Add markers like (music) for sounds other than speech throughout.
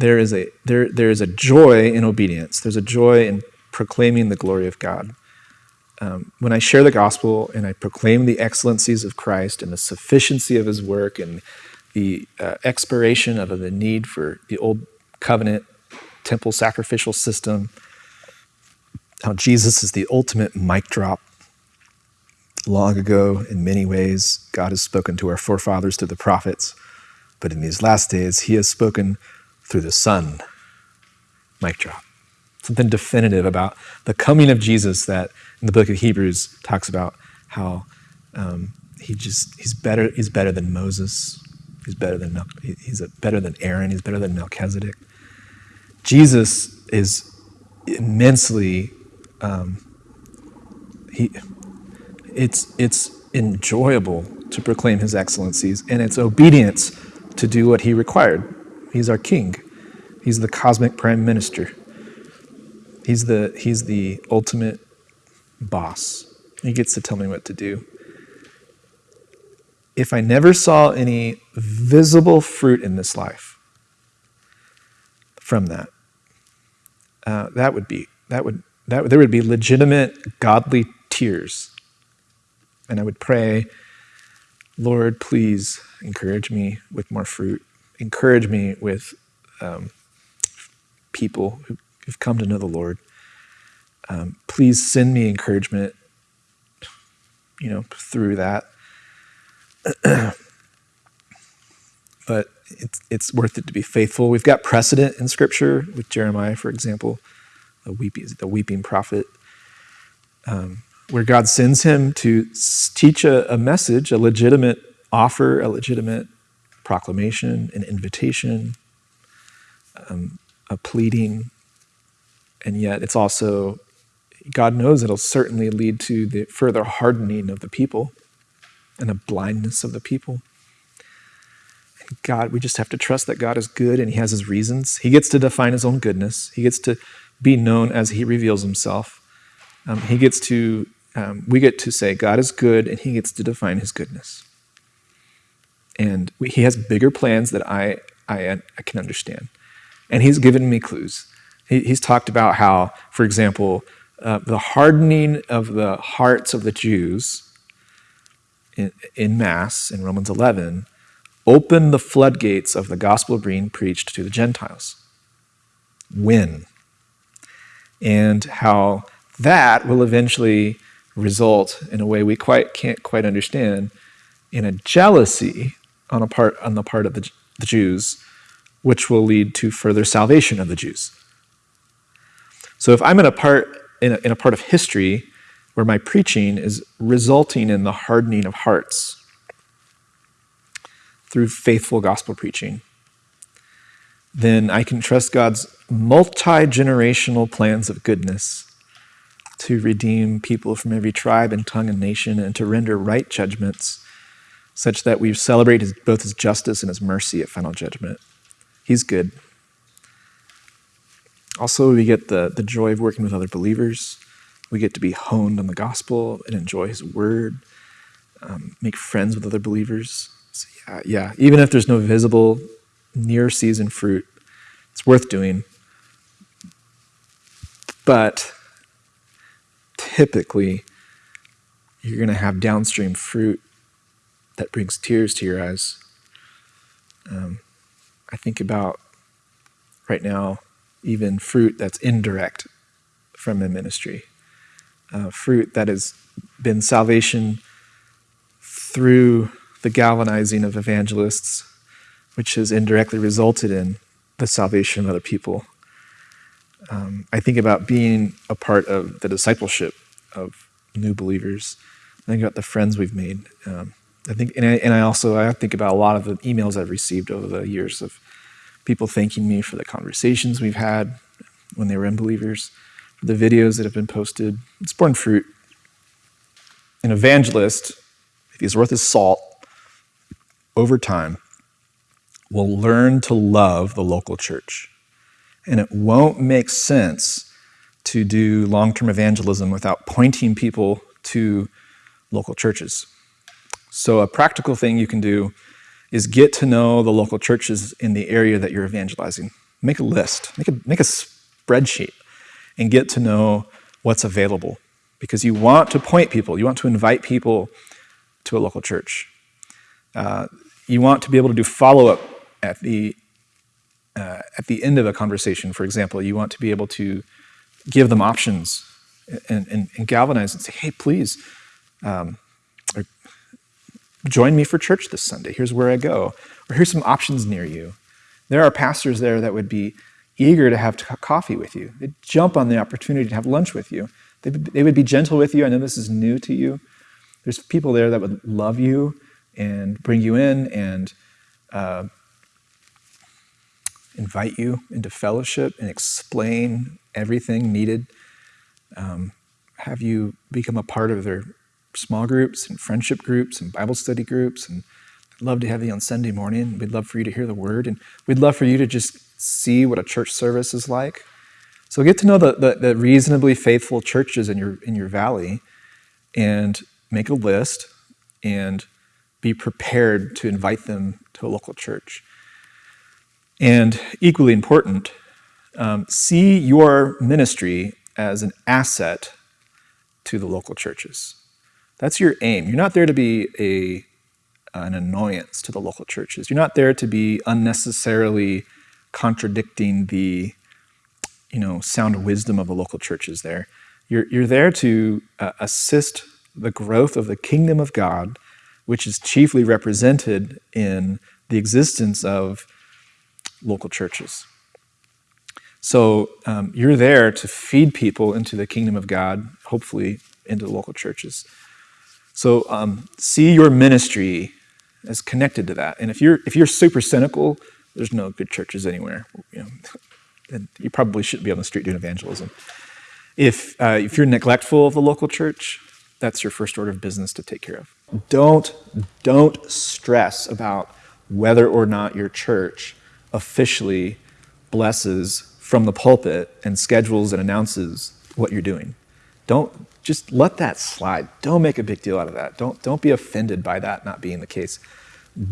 there is a there there is a joy in obedience. There's a joy in proclaiming the glory of God. Um, when I share the gospel and I proclaim the excellencies of Christ and the sufficiency of His work and the uh, expiration of the need for the old covenant temple sacrificial system, how Jesus is the ultimate mic drop. Long ago, in many ways, God has spoken to our forefathers through the prophets, but in these last days, He has spoken through the Son. Mic drop. Something definitive about the coming of Jesus that in the book of Hebrews talks about how um, he just he's better he's better than Moses. He's better than he's better than Aaron. He's better than Melchizedek. Jesus is immensely um, he it's it's enjoyable to proclaim his excellencies and it's obedience to do what he required He's our king. He's the cosmic prime minister. He's the, he's the ultimate boss. He gets to tell me what to do. If I never saw any visible fruit in this life from that, uh, that would be, that would, that, there would be legitimate godly tears. And I would pray, Lord, please encourage me with more fruit encourage me with um, people who, have come to know the Lord. Um, please send me encouragement, you know, through that. (clears throat) but it's, it's worth it to be faithful. We've got precedent in Scripture with Jeremiah, for example, the weeping, the weeping prophet, um, where God sends him to teach a, a message, a legitimate offer, a legitimate proclamation, an invitation, um, a pleading, and yet it's also, God knows it'll certainly lead to the further hardening of the people and a blindness of the people. And God, we just have to trust that God is good and He has His reasons. He gets to define His own goodness, He gets to be known as He reveals Himself. Um, he gets to, um, we get to say, God is good, and He gets to define His goodness and we, he has bigger plans that I, I, I can understand. And he's given me clues. He, he's talked about how, for example, uh, the hardening of the hearts of the Jews in, in Mass, in Romans 11, opened the floodgates of the gospel being preached to the Gentiles. When? And how that will eventually result in a way we quite can't quite understand in a jealousy on, a part, on the part of the, the Jews, which will lead to further salvation of the Jews. So if I'm in a part, in a, in a part of history where my preaching is resulting in the hardening of hearts through faithful gospel preaching, then I can trust God's multi-generational plans of goodness to redeem people from every tribe and tongue and nation and to render right judgments such that we celebrate both his justice and his mercy at final judgment. He's good. Also, we get the, the joy of working with other believers. We get to be honed on the gospel and enjoy his word, um, make friends with other believers. So yeah, yeah, even if there's no visible near season fruit, it's worth doing. But typically, you're going to have downstream fruit that brings tears to your eyes. Um, I think about right now even fruit that's indirect from the ministry, uh, fruit that has been salvation through the galvanizing of evangelists, which has indirectly resulted in the salvation of other people. Um, I think about being a part of the discipleship of new believers. I think about the friends we've made. Um, I think, and I, and I also I think about a lot of the emails I've received over the years of people thanking me for the conversations we've had when they were unbelievers, for the videos that have been posted. It's borne fruit. An evangelist, if he's worth his salt, over time, will learn to love the local church. And it won't make sense to do long-term evangelism without pointing people to local churches. So a practical thing you can do is get to know the local churches in the area that you're evangelizing. make a list, make a, make a spreadsheet, and get to know what's available. Because you want to point people, you want to invite people to a local church. Uh, you want to be able to do follow up at the uh, at the end of a conversation. For example, you want to be able to give them options and, and, and galvanize and say, "Hey, please." Um, join me for church this Sunday. Here's where I go. Or here's some options near you. There are pastors there that would be eager to have coffee with you. They'd jump on the opportunity to have lunch with you. They, they would be gentle with you. I know this is new to you. There's people there that would love you and bring you in and uh, invite you into fellowship and explain everything needed. Um, have you become a part of their small groups and friendship groups and Bible study groups. And I'd love to have you on Sunday morning. We'd love for you to hear the word. And we'd love for you to just see what a church service is like. So get to know the, the, the reasonably faithful churches in your, in your valley and make a list and be prepared to invite them to a local church. And equally important, um, see your ministry as an asset to the local churches. That's your aim. You're not there to be a, an annoyance to the local churches. You're not there to be unnecessarily contradicting the you know, sound wisdom of the local churches there. You're, you're there to uh, assist the growth of the kingdom of God, which is chiefly represented in the existence of local churches. So um, you're there to feed people into the kingdom of God, hopefully into the local churches. So um, see your ministry as connected to that. And if you're if you're super cynical, there's no good churches anywhere. You know, (laughs) and you probably shouldn't be on the street doing evangelism. If uh, if you're neglectful of the local church, that's your first order of business to take care of. Don't don't stress about whether or not your church officially blesses from the pulpit and schedules and announces what you're doing. Don't just let that slide. Don't make a big deal out of that. Don't, don't be offended by that not being the case.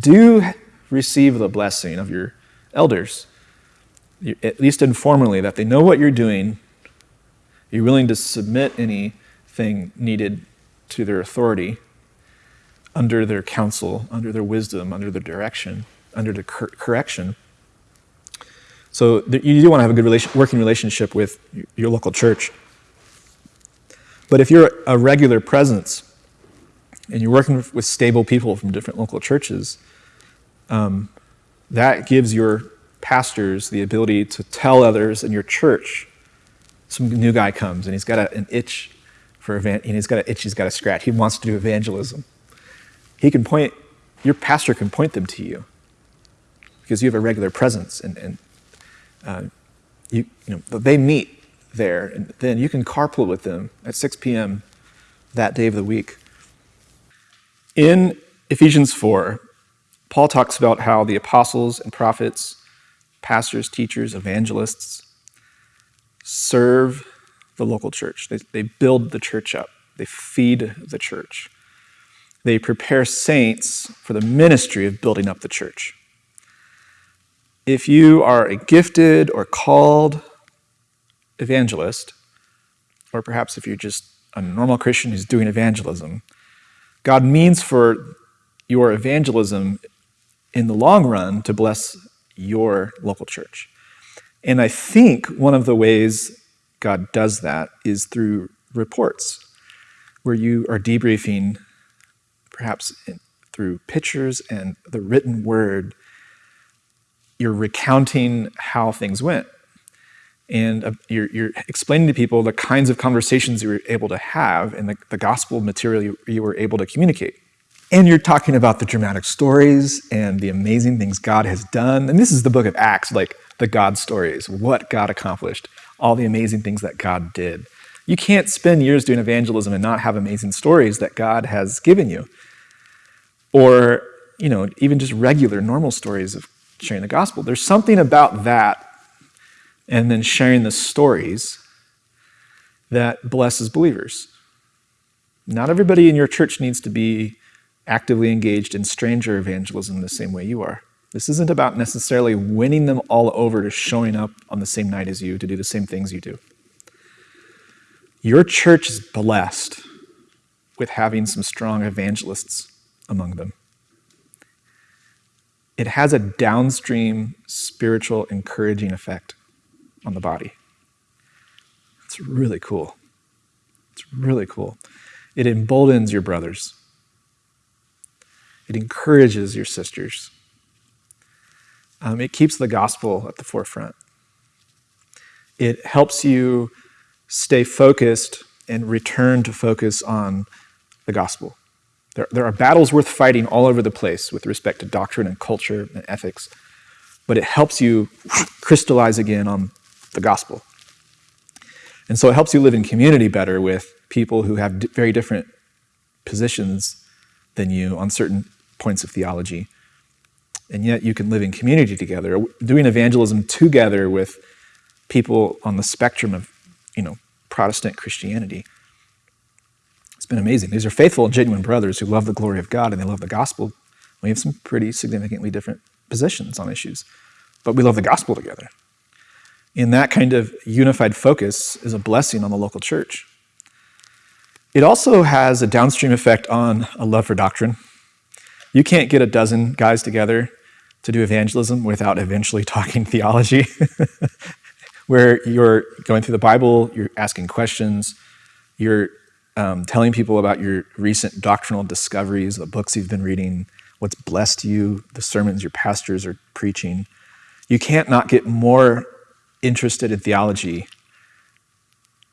Do receive the blessing of your elders, at least informally, that they know what you're doing. You're willing to submit anything needed to their authority under their counsel, under their wisdom, under their direction, under the cor- correction. So you do want to have a good relation, working relationship with your local church. But if you're a regular presence and you're working with stable people from different local churches, um, that gives your pastors the ability to tell others in your church some new guy comes and he's got a, an itch for and he's got an itch he's got to scratch. He wants to do evangelism. He can point your pastor can point them to you because you have a regular presence and, and uh, you, you know they meet there, and then you can carpool with them at 6 p.m. that day of the week. In Ephesians 4, Paul talks about how the apostles and prophets, pastors, teachers, evangelists serve the local church. They, they build the church up, they feed the church, they prepare saints for the ministry of building up the church. If you are a gifted or called evangelist, or perhaps if you're just a normal Christian who's doing evangelism, God means for your evangelism in the long run to bless your local church. And I think one of the ways God does that is through reports, where you are debriefing, perhaps through pictures and the written word, you're recounting how things went and uh, you're, you're, explaining to people the kinds of conversations you were able to have and the, the gospel material you, you, were able to communicate. And you're talking about the dramatic stories and the amazing things God has done. And this is the book of Acts, like the God stories, what God accomplished, all the amazing things that God did. You can't spend years doing evangelism and not have amazing stories that God has given you. Or, you know, even just regular, normal stories of sharing the gospel. There's something about that and then sharing the stories that blesses believers. Not everybody in your church needs to be actively engaged in stranger evangelism the same way you are. This isn't about necessarily winning them all over to showing up on the same night as you to do the same things you do. Your church is blessed with having some strong evangelists among them. It has a downstream spiritual encouraging effect on the body. It's really cool. It's really cool. It emboldens your brothers. It encourages your sisters. Um, it keeps the gospel at the forefront. It helps you stay focused and return to focus on the gospel. There, there are battles worth fighting all over the place with respect to doctrine and culture and ethics, but it helps you (laughs) crystallize again on the gospel. And so it helps you live in community better with people who have very different positions than you on certain points of theology. And yet you can live in community together, doing evangelism together with people on the spectrum of, you know, Protestant Christianity. It's been amazing. These are faithful and genuine brothers who love the glory of God and they love the gospel. We have some pretty significantly different positions on issues, but we love the gospel together. In that kind of unified focus is a blessing on the local church. It also has a downstream effect on a love for doctrine. You can't get a dozen guys together to do evangelism without eventually (laughs) talking theology, (laughs) where you're going through the Bible, you're asking questions, you're um, telling people about your recent doctrinal discoveries, the books you've been reading, what's blessed you, the sermons your pastors are preaching. You can't not get more interested in theology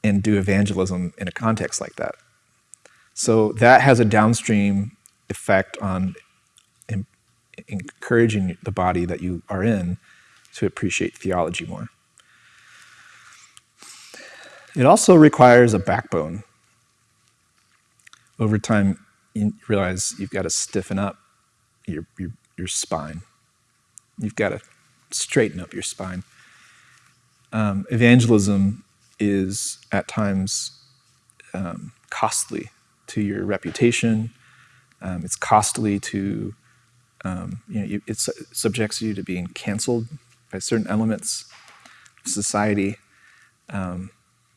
and do evangelism in a context like that. So that has a downstream effect on encouraging the body that you are in to appreciate theology more. It also requires a backbone. Over time, you realize you've got to stiffen up your, your, your spine. You've got to straighten up your spine. Um, evangelism is at times um, costly to your reputation. Um, it's costly to, um, you know, you, it subjects you to being canceled by certain elements of society. Um,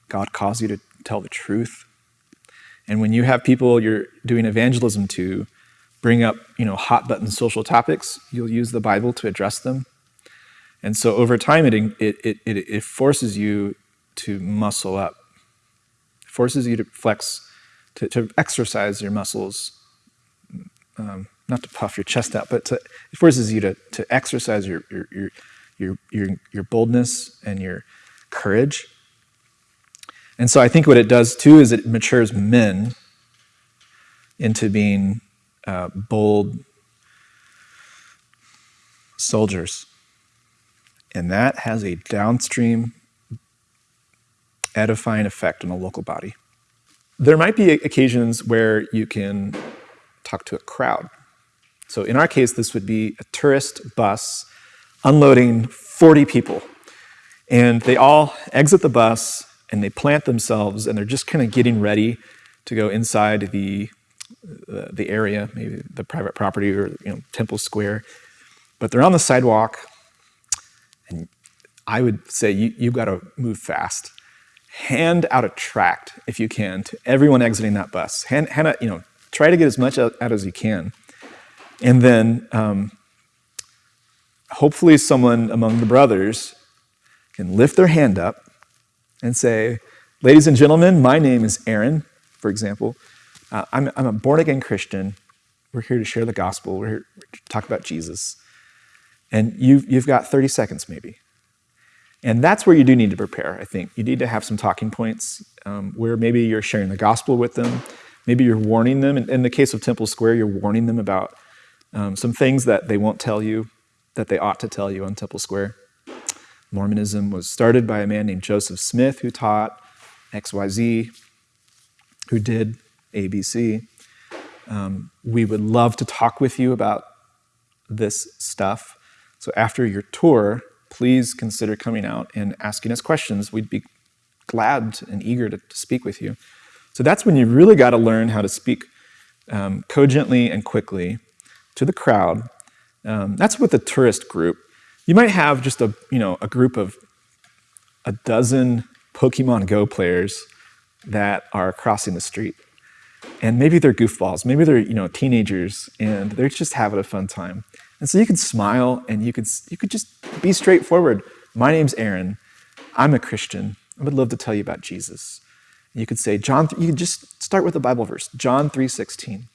God calls you to tell the truth. And when you have people you're doing evangelism to bring up, you know, hot button social topics, you'll use the Bible to address them. And so over time, it, it, it, it forces you to muscle up. It forces you to flex to, to exercise your muscles, um, not to puff your chest out, but to, it forces you to, to exercise your, your, your, your, your, your boldness and your courage. And so I think what it does too is it matures men into being uh, bold soldiers. And that has a downstream edifying effect on a local body. There might be occasions where you can talk to a crowd. So in our case, this would be a tourist bus unloading 40 people. And they all exit the bus and they plant themselves and they're just kind of getting ready to go inside the, uh, the area, maybe the private property or you know, Temple Square. But they're on the sidewalk and I would say you, you've got to move fast hand out a tract if you can to everyone exiting that bus. Hand, hand out, you know, try to get as much out, as you can. And then um, hopefully someone among the brothers can lift their hand up and say, ladies and gentlemen, my name is Aaron, for example. Uh, I'm, I'm a born-again Christian. We're here to share the gospel. We're here to talk about Jesus. And you've, you've got 30 seconds maybe. And that's where you do need to prepare, I think. You need to have some talking points um, where maybe you're sharing the gospel with them. Maybe you're warning them. In, in the case of Temple Square, you're warning them about um, some things that they won't tell you that they ought to tell you on Temple Square. Mormonism was started by a man named Joseph Smith who taught XYZ, who did ABC. Um, we would love to talk with you about this stuff. So after your tour, please consider coming out and asking us questions. We'd be glad and eager to, to speak with you. So that's when you really got to learn how to speak um, cogently and quickly to the crowd Um, that's with the tourist group. You might have just a you know a group of a dozen Pokemon Go players that are crossing the street, and maybe they're goofballs, maybe they're you know teenagers, and they're just having a fun time. And so you could smile and you could you could just be straightforward. My name's Aaron. I'm a Christian. I would love to tell you about Jesus. You could say John. You could just start with a Bible verse, John three sixteen,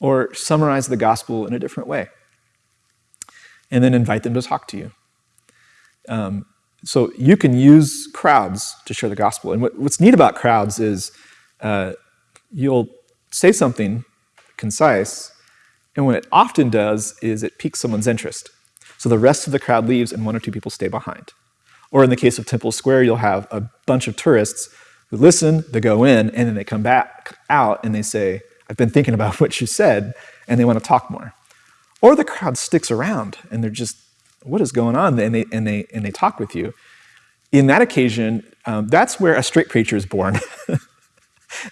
or summarize the gospel in a different way, and then invite them to talk to you. Um, so you can use crowds to share the gospel. And what, what's neat about crowds is uh, you'll say something concise, and what it often does is it piques someone's interest. So the rest of the crowd leaves, and one or two people stay behind. Or in the case of Temple Square, you'll have a bunch of tourists who listen, they go in, and then they come back out and they say, I've been thinking about (laughs) what you said, and they want to talk more. Or the crowd sticks around and they're just what is going on? And they, and they, and they talk with you. In that occasion, um, that's where a straight preacher is born. (laughs)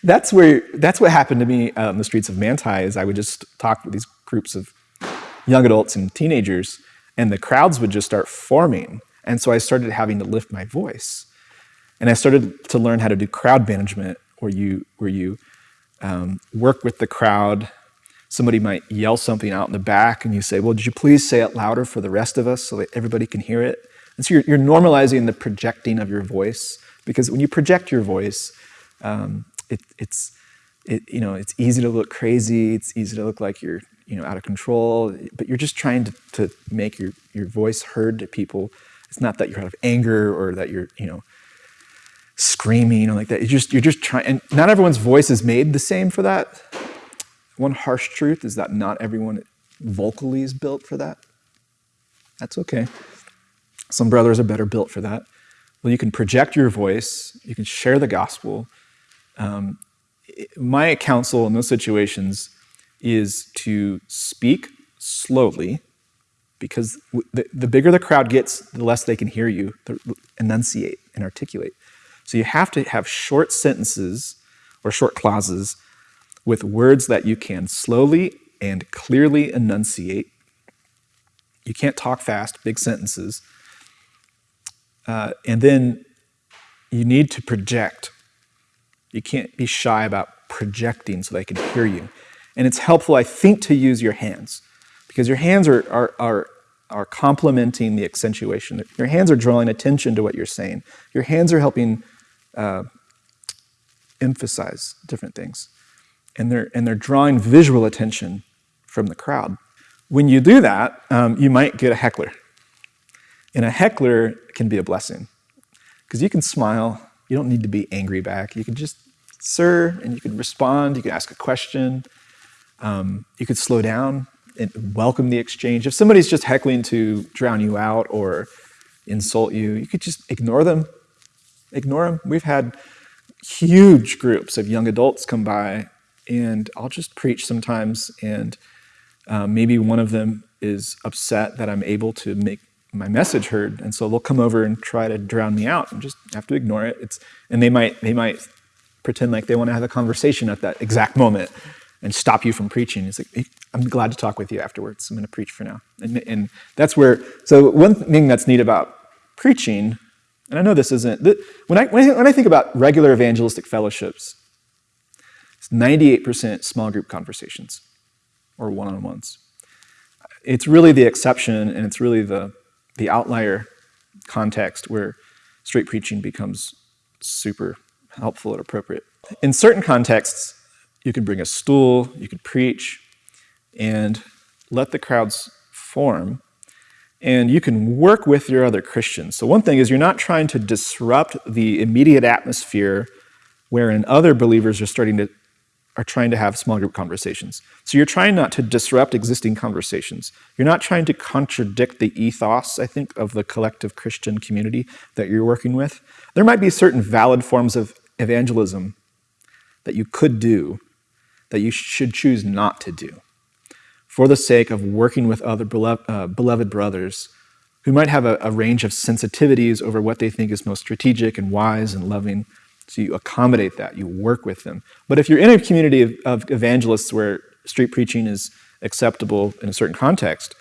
that's where that's what happened to me uh, on the streets of Manti. Is I would just talk with these groups of young adults and teenagers, and the crowds would just start forming. And so I started having to lift my voice, and I started to learn how to do crowd management, where you where you um, work with the crowd somebody might yell something out in the back and you say, well, did you please say it louder for the rest of us so that everybody can hear it? And so you're, you're normalizing the projecting of your voice because when you project your voice, um, it, it's, it, you know, it's easy to look crazy. It's easy to look like you're, you know, out of control, but you're just trying to, to make your, your voice heard to people. It's not that you're out of anger or that you're, you know, screaming or like that. You're just, you're just trying, and not everyone's voice is made the same for that. One harsh truth is that not everyone vocally is built for that. That's okay. Some brothers are better built for that. Well, you can project your voice, you can share the gospel. Um, my counsel in those situations is to speak slowly because the, the bigger the crowd gets, the less they can hear you enunciate and articulate. So you have to have short sentences or short clauses with words that you can slowly and clearly enunciate. You can't talk fast, big sentences. Uh, and then you need to project. You can't be shy about projecting so they can hear you. And it's helpful, I think, to use your hands because your hands are, are, are, are complementing the accentuation. Your hands are drawing attention to what you're saying. Your hands are helping uh, emphasize different things and they're, and they're drawing visual attention from the crowd. When you do that, um, you might get a heckler. And a heckler can be a blessing because you can smile. You don't need to be angry back. You can just, sir, and you can respond. You can ask a question. Um, you could slow down and welcome the exchange. If somebody's just heckling to drown you out or insult you, you could just ignore them. Ignore them. We've had huge groups of young adults come by and I'll just preach sometimes, and uh, maybe one of them is upset that I'm able to make my message heard, and so they'll come over and try to drown me out, and just have to ignore it. It's and they might they might pretend like they want to have a conversation at that exact moment and stop you from preaching. It's like hey, I'm glad to talk with you afterwards. I'm going to preach for now, and, and that's where. So one thing that's neat about preaching, and I know this isn't when I when I think about regular evangelistic fellowships, it's 98% small group conversations or one-on-ones. It's really the exception and it's really the, the outlier context where straight preaching becomes super helpful and appropriate. In certain contexts, you can bring a stool, you could preach, and let the crowds form. And you can work with your other Christians. So one thing is you're not trying to disrupt the immediate atmosphere wherein other believers are starting to are trying to have small group conversations. So you're trying not to disrupt existing conversations. You're not trying to contradict the ethos, I think, of the collective Christian community that you're working with. There might be certain valid forms of evangelism that you could do that you should choose not to do for the sake of working with other beloved, uh, beloved brothers who might have a, a range of sensitivities over what they think is most strategic and wise and loving so you accommodate that, you work with them. But if you're in a community of, of evangelists where street preaching is acceptable in a certain context,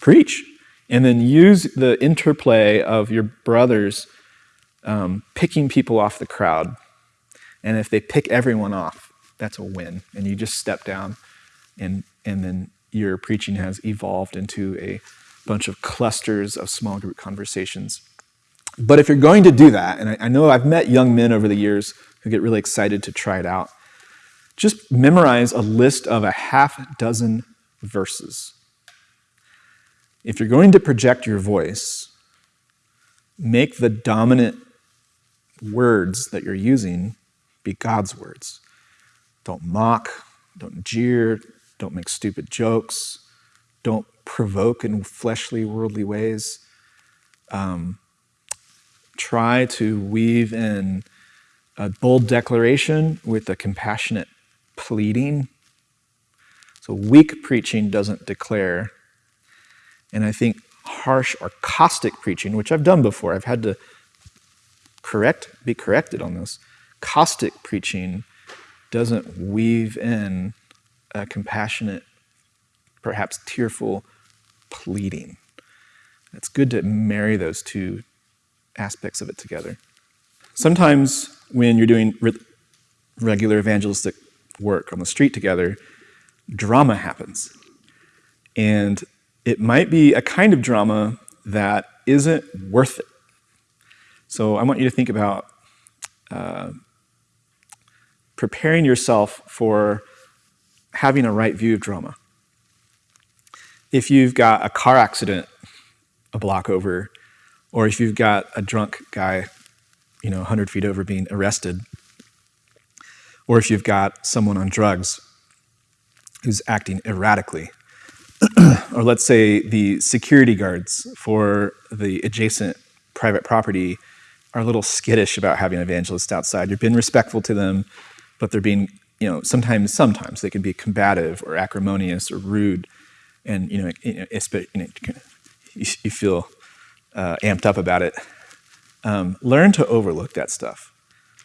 preach. And then use the interplay of your brothers um, picking people off the crowd. And if they pick everyone off, that's a win. And you just step down, and, and then your preaching has evolved into a bunch of clusters of small group conversations. But if you're going to do that, and I, I know I've met young men over the years who get really excited to try it out, just memorize a list of a half dozen verses. If you're going to project your voice, make the dominant words that you're using be God's words. Don't mock, don't jeer, don't make stupid jokes, don't provoke in fleshly, worldly ways. Um, try to weave in a bold declaration with a compassionate pleading. So, weak preaching doesn't declare. And I think harsh or caustic preaching, which I've done before, I've had to correct, be corrected on this. Caustic preaching doesn't weave in a compassionate, perhaps tearful pleading. It's good to marry those two aspects of it together. Sometimes when you're doing re- regular evangelistic work on the street together, drama happens. And it might be a kind of drama that isn't worth it. So I want you to think about uh, preparing yourself for having a right view of drama. If you've got a car accident a block over, or if you've got a drunk guy, you know, 100 feet over being arrested, or if you've got someone on drugs who's acting erratically, (clears throat) or let's say the security guards for the adjacent private property are a little skittish about having evangelists outside. You've been respectful to them, but they're being, you know, sometimes, sometimes they can be combative or acrimonious or rude, and you know, you, know, you, feel uh, amped up about it. Um, learn to overlook that stuff.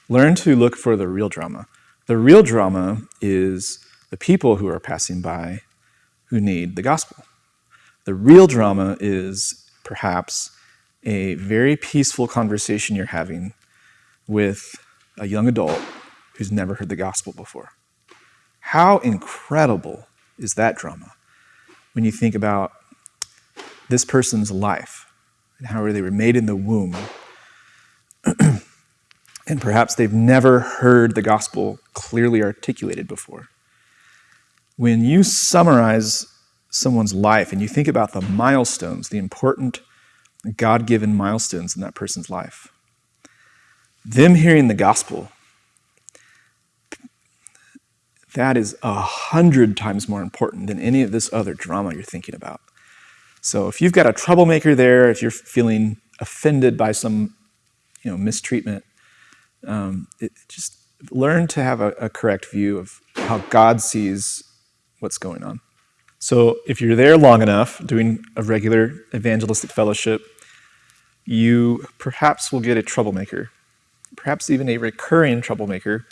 Learn to look for the real drama. The real drama is the people who are passing by who need the gospel. The real drama is perhaps a very peaceful conversation you're having with a young adult who's never heard the gospel before. How incredible is that drama when you think about this person's life and how they were made in the womb? (clears throat) and perhaps they've never heard the gospel clearly articulated before. When you summarize someone's life and you think about the milestones, the important God given milestones in that person's life. Them hearing the gospel, that is a hundred times more important than any of this other drama you're thinking about. So if you've got a troublemaker there, if you're feeling offended by some you know, mistreatment, um, it, just learn to have a, a correct view of how God sees what's going on. So if you're there long enough doing a regular evangelistic fellowship, you perhaps will get a troublemaker, perhaps even a recurring troublemaker.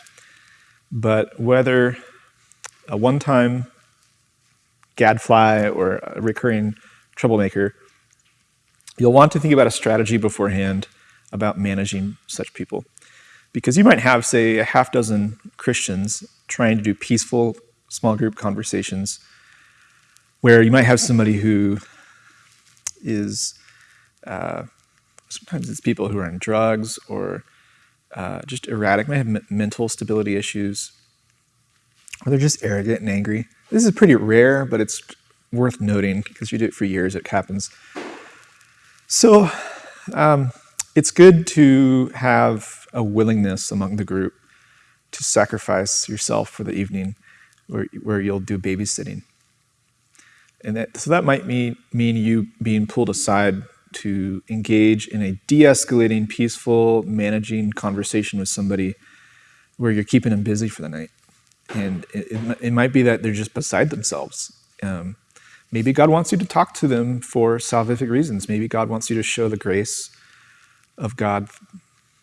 But whether a one time gadfly or a recurring troublemaker, you'll want to think about a strategy beforehand about managing such people. Because you might have, say, a half dozen Christians trying to do peaceful small group conversations where you might have somebody who is uh, sometimes it's people who are on drugs or uh, just erratic, might have mental stability issues, or they're just arrogant and angry. This is pretty rare, but it's worth noting because you do it for years, it happens. So um, it's good to have a willingness among the group to sacrifice yourself for the evening where, where you'll do babysitting. And that, so that might mean, mean you being pulled aside to engage in a de escalating, peaceful, managing conversation with somebody where you're keeping them busy for the night. And it, it, it might be that they're just beside themselves. Um, maybe God wants you to talk to them for salvific reasons. Maybe God wants you to show the grace of God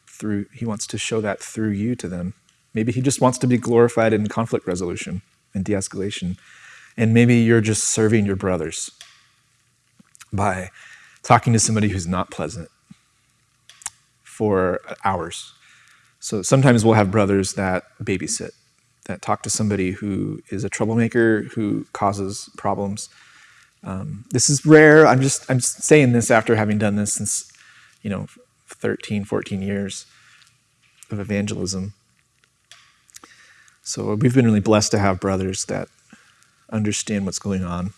through, He wants to show that through you to them. Maybe He just wants to be glorified in conflict resolution and de escalation. And maybe you're just serving your brothers by talking to somebody who's not pleasant for hours. So sometimes we'll have brothers that babysit, that talk to somebody who is a troublemaker, who causes problems. Um, this is rare. I'm just I'm saying this after having done this since, you know, 13, 14 years of evangelism. So we've been really blessed to have brothers that understand what's going on.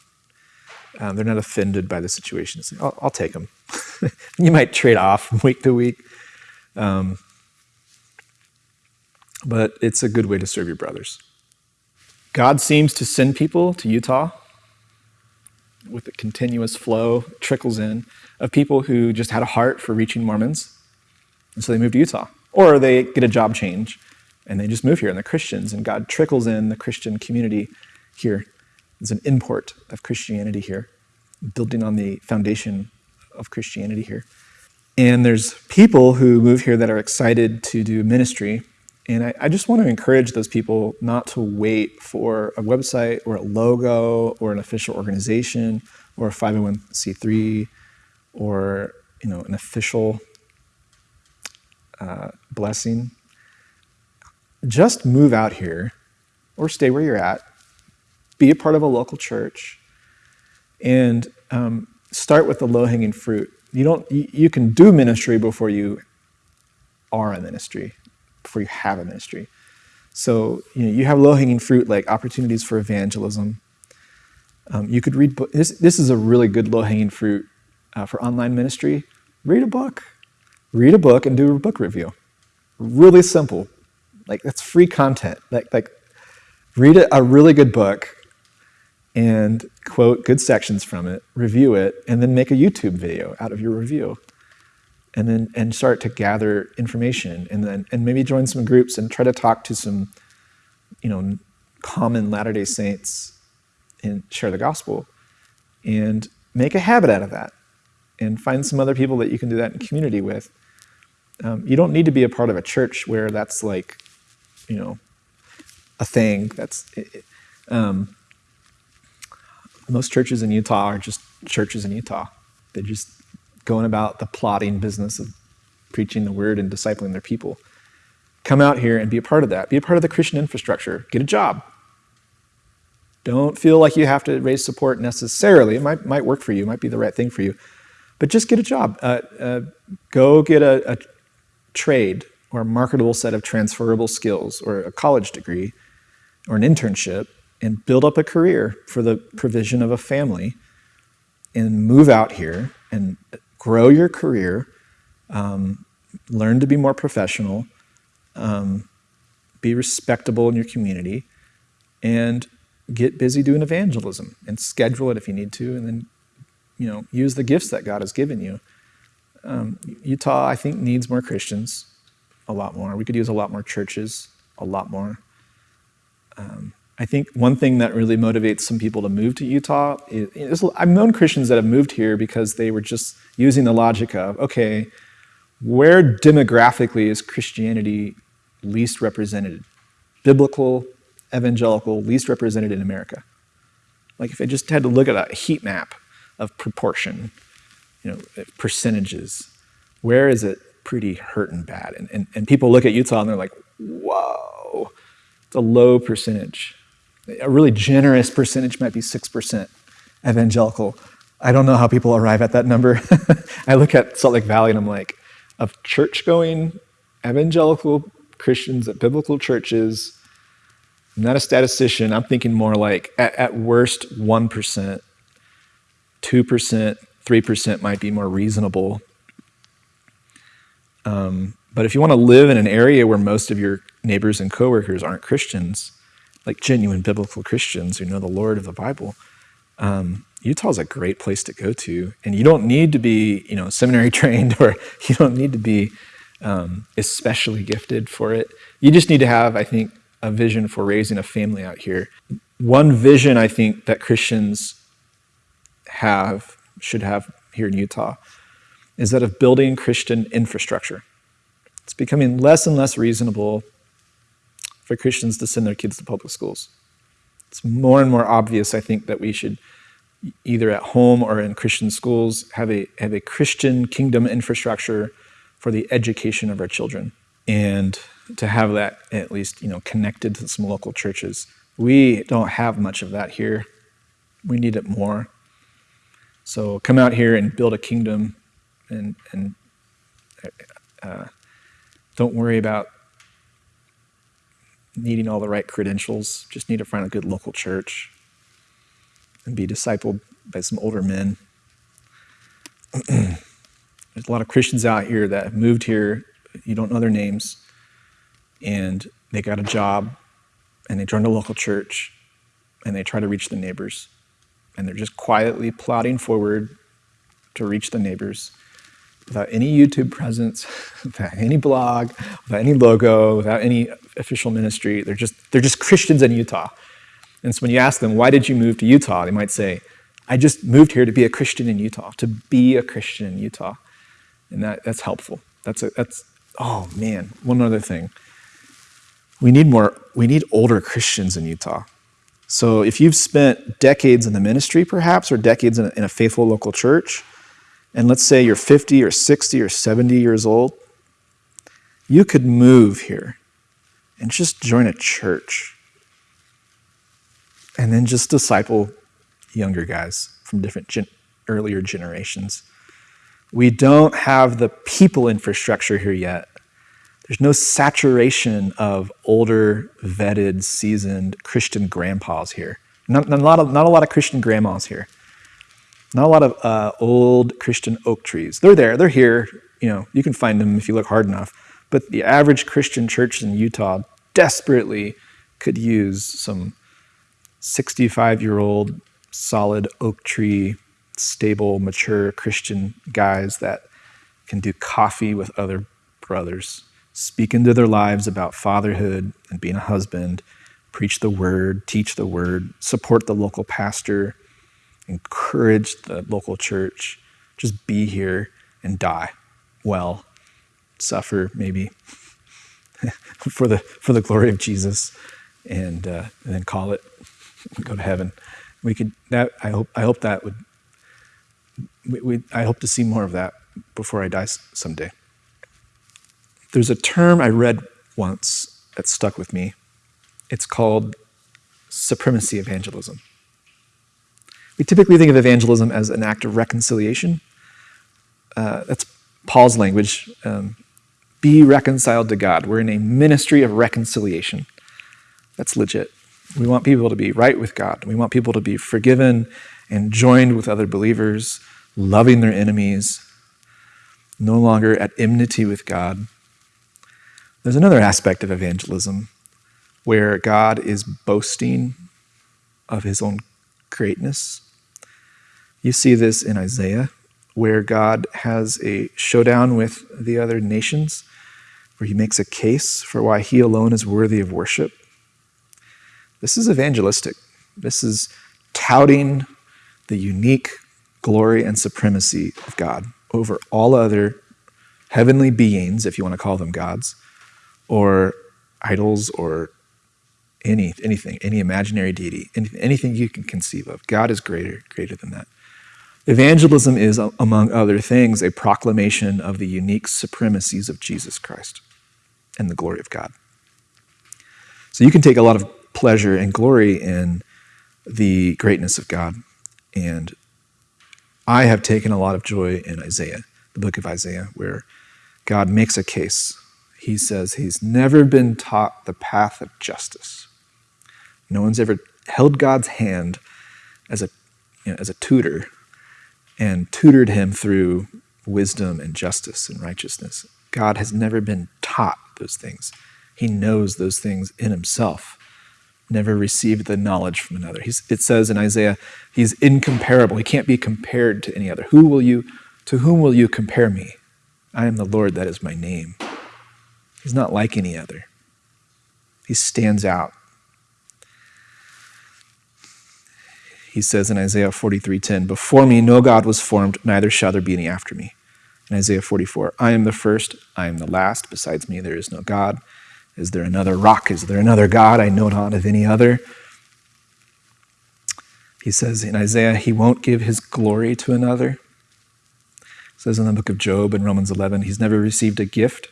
Um, they're not offended by the situation. I'll, I'll take them. (laughs) you might trade off from week to week. Um, but it's a good way to serve your brothers. God seems to send people to Utah with a continuous flow, trickles in, of people who just had a heart for reaching Mormons. And so they move to Utah. Or they get a job change and they just move here and they're Christians and God trickles in the Christian community here. There's an import of Christianity here, building on the foundation of Christianity here. And there's people who move here that are excited to do ministry. And I, I, just want to encourage those people not to wait for a website or a logo or an official organization or a 501c3 or you know an official uh, blessing. Just move out here or stay where you're at, be a part of a local church, and um, start with the low hanging fruit. You, don't, you, you can do ministry before you are a ministry, before you have a ministry. So you, know, you have low hanging fruit like opportunities for evangelism. Um, you could read, this, this is a really good low hanging fruit uh, for online ministry. Read a book read a book and do a book review. Really simple. Like that's free content. Like like read a, a really good book and quote good sections from it, review it, and then make a YouTube video out of your review. And then and start to gather information and then and maybe join some groups and try to talk to some, you know, common Latter-day Saints and share the gospel. And make a habit out of that. And find some other people that you can do that in community with um, you don't need to be a part of a church where that's like, you know, a thing. That's it, um, most churches in Utah are just churches in Utah. They're just going about the plotting business of preaching the word and discipling their people. Come out here and be a part of that. Be a part of the Christian infrastructure. Get a job. Don't feel like you have to raise support necessarily. It might, might work for you, it might be the right thing for you. But just get a job. Uh, uh, go get a, a, trade or a marketable set of transferable skills or a college degree or an internship and build up a career for the provision of a family and move out here and grow your career, um, learn to be more professional, um, be respectable in your community, and get busy doing evangelism and schedule it if you need to, and then you know use the gifts that God has given you. Um, Utah, I think, needs more Christians, a lot more. We could use a lot more churches, a lot more. Um, I think one thing that really motivates some people to move to Utah is, I've known Christians that have moved here because they were just using the logic of, okay, where demographically is Christianity least represented? Biblical, evangelical, least represented in America. Like if I just had to look at a heat map of proportion, you know, percentages. Where is it pretty hurt and bad? And, and, and people look at Utah and they're like, whoa, it's a low percentage. A really generous percentage might be 6% evangelical. I don't know how people arrive at that number. (laughs) I look at Salt Lake Valley and I'm like, of church going evangelical Christians at biblical churches, I'm not a statistician. I'm thinking more like at, at worst 1%, 2%, 3% might be more reasonable. Um, but if you want to live in an area where most of your neighbors and coworkers aren't Christians, like genuine biblical Christians who know the Lord of the Bible, um, Utah is a great place to go to. And you don't need to be, you know, seminary (laughs) trained or you don't need to be um, especially gifted for it. You just need to have, I think, a vision for raising a family out here. One vision I think that Christians have should have here in Utah is that of building Christian infrastructure. It's becoming less and less reasonable for Christians to send their kids to public schools. It's more and more obvious, I think, that we should either at home or in Christian schools have a have a Christian kingdom infrastructure for the education of our children and to have that at least you know connected to some local churches. We don't have much of that here. We need it more. So come out here and build a kingdom, and and uh, don't worry about needing all the right credentials. Just need to find a good local church and be discipled by some older men. (clears throat) There's a lot of Christians out here that have moved here. You don't know their names and they got a job and they joined a local church and they try to reach the neighbors and they're just quietly plodding forward to reach the neighbors without any YouTube presence, (laughs) without any blog, without any logo, without any official ministry. They're just they're just Christians in Utah. And so when you ask them, why did you move to Utah? They might say, I just moved here to be a Christian in Utah, to be a Christian in Utah. And that, that's helpful. That's a, that's oh man, one other thing we need more, we need older Christians in Utah. So if you've spent decades in the ministry, perhaps, or decades in a, in a faithful local church, and let's say you're 50 or 60 or 70 years old, you could move here and just join a church and then just disciple younger guys from different gen- earlier generations. We don't have the people infrastructure here yet there's no saturation of older, vetted, seasoned Christian grandpas here. Not, not, a, lot of, not a lot of Christian grandmas here. Not a lot of uh, old Christian oak trees. They're there, they're here. You know, you can find them if you look hard enough. But the average Christian church in Utah desperately could use some 65 year old, solid oak tree, stable, mature Christian guys that can do coffee with other brothers speak into their lives about fatherhood and being a husband, preach the word, teach the word, support the local pastor, encourage the local church, just be here and die well, suffer maybe (laughs) for the for the glory of Jesus, and, uh, and then call it go to heaven. We could that I hope I hope that would we, we I hope to see more of that before I die someday. There's a term I read once that stuck with me. It's called supremacy evangelism. We typically think of evangelism as an act of reconciliation. Uh, that's Paul's language. Um, be reconciled to God. We're in a ministry of reconciliation. That's legit. We want people to be right with God. We want people to be forgiven and joined with other believers, loving their enemies, no longer at enmity with God, there's another aspect of evangelism where God is boasting of his own greatness. You see this in Isaiah, where God has a showdown with the other nations, where he makes a case for why he alone is worthy of worship. This is evangelistic. This is touting the unique glory and supremacy of God over all other heavenly beings, if you want to call them gods, or idols or any anything, any imaginary deity, anything, anything you can conceive of. God is greater, greater than that. Evangelism is, among other things, a proclamation of the unique supremacies of Jesus Christ and the glory of God. So you can take a lot of pleasure and glory in the greatness of God. And I have taken a lot of joy in Isaiah, the book of Isaiah, where God makes a case he says he's never been taught the path of justice. No one's ever held God's hand as a, you know, as a tutor and tutored him through wisdom and justice and righteousness. God has never been taught those things. He knows those things in himself, never received the knowledge from another. He's, it says in Isaiah, he's incomparable. He can't be compared to any other. Who will you, to whom will you compare me? I am the Lord, that is my name. He's not like any other. He stands out. He says in Isaiah 43:10, "Before me no God was formed, neither shall there be any after me." In Isaiah 44, "I am the first, I am the last, besides me there is no God. Is there another rock? Is there another God? I know not of any other." He says in Isaiah, he won't give his glory to another. It says in the book of Job in Romans 11, he's never received a gift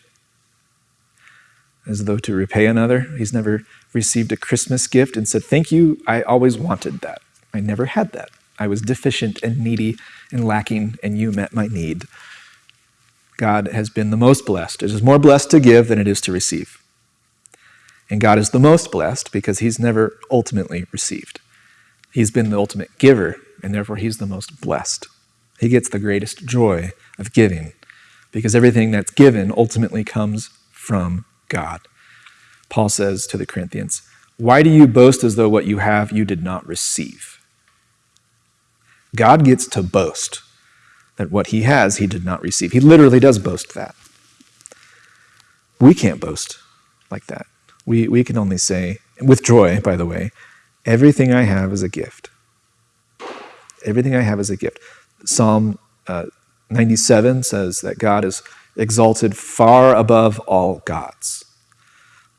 as though to repay another. He's never received a Christmas gift and said, Thank you, I always wanted that. I never had that. I was deficient and needy and lacking, and you met my need. God has been the most blessed. It is more blessed to give than it is to receive. And God is the most blessed because he's never ultimately received. He's been the ultimate giver, and therefore he's the most blessed. He gets the greatest joy of giving because everything that's given ultimately comes from God. Paul says to the Corinthians, Why do you boast as though what you have you did not receive? God gets to boast that what he has he did not receive. He literally does boast that. We can't boast like that. We, we can only say, with joy, by the way, everything I have is a gift. Everything I have is a gift. Psalm uh, 97 says that God is exalted far above all gods.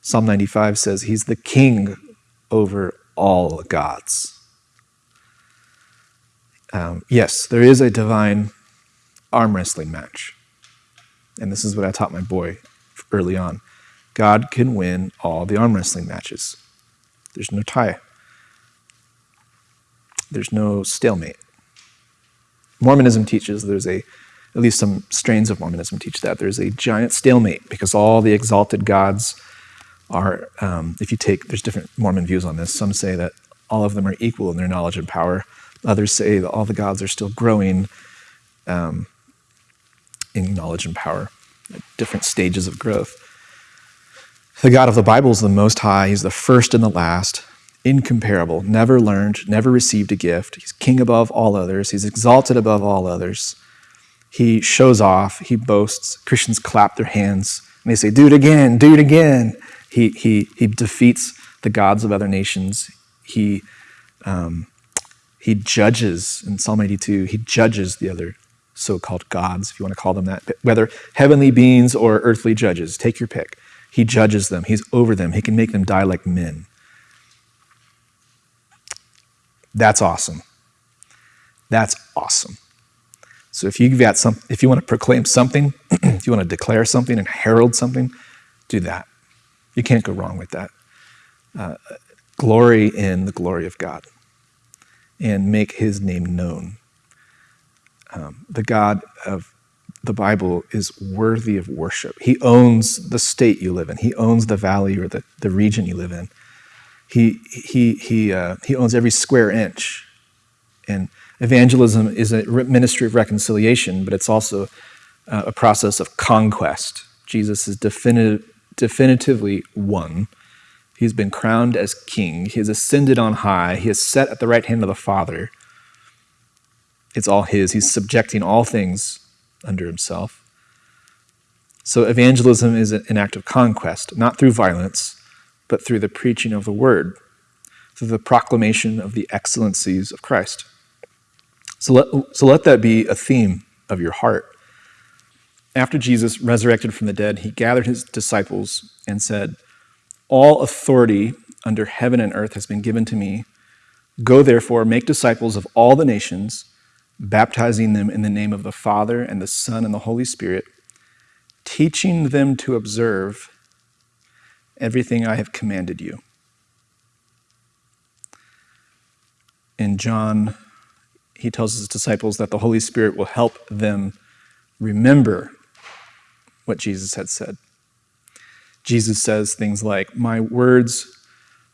Psalm 95 says he's the king over all gods. Um, yes, there is a divine arm wrestling match. And this is what I taught my boy early on. God can win all the arm wrestling matches. There's no tie. There's no stalemate. Mormonism teaches there's a at least some strains of Mormonism teach that there's a giant stalemate because all the exalted gods are, um, if you take, there's different Mormon views on this. Some say that all of them are equal in their knowledge and power. Others say that all the gods are still growing um, in knowledge and power at different stages of growth. The God of the Bible is the Most High. He's the first and the last, incomparable, never learned, never received a gift. He's king above all others. He's exalted above all others. He shows off, he boasts. Christians clap their hands and they say, Do it again, do it again. He, he, he defeats the gods of other nations. He, um, he judges, in Psalm 82, he judges the other so called gods, if you want to call them that, whether heavenly beings or earthly judges, take your pick. He judges them, he's over them, he can make them die like men. That's awesome. That's awesome. So if you've got some, if you want to proclaim something, (clears throat) if you want to declare something and herald something, do that. You can't go wrong with that. Uh, glory in the glory of God and make his name known. Um, the God of the Bible is worthy of worship. He owns the state you live in. He owns the valley or the, the region you live in. He, he, he, uh, he owns every square inch. And Evangelism is a ministry of reconciliation, but it's also uh, a process of conquest. Jesus is definitive, definitively won. He's been crowned as king. He has ascended on high. He is set at the right hand of the Father. It's all his. He's subjecting all things under himself. So, evangelism is an act of conquest, not through violence, but through the preaching of the word, through the proclamation of the excellencies of Christ. So let, so let that be a theme of your heart. After Jesus resurrected from the dead, he gathered his disciples and said, All authority under heaven and earth has been given to me. Go therefore, make disciples of all the nations, baptizing them in the name of the Father and the Son and the Holy Spirit, teaching them to observe everything I have commanded you. In John he tells his disciples that the Holy Spirit will help them remember what Jesus had said. Jesus says things like, My words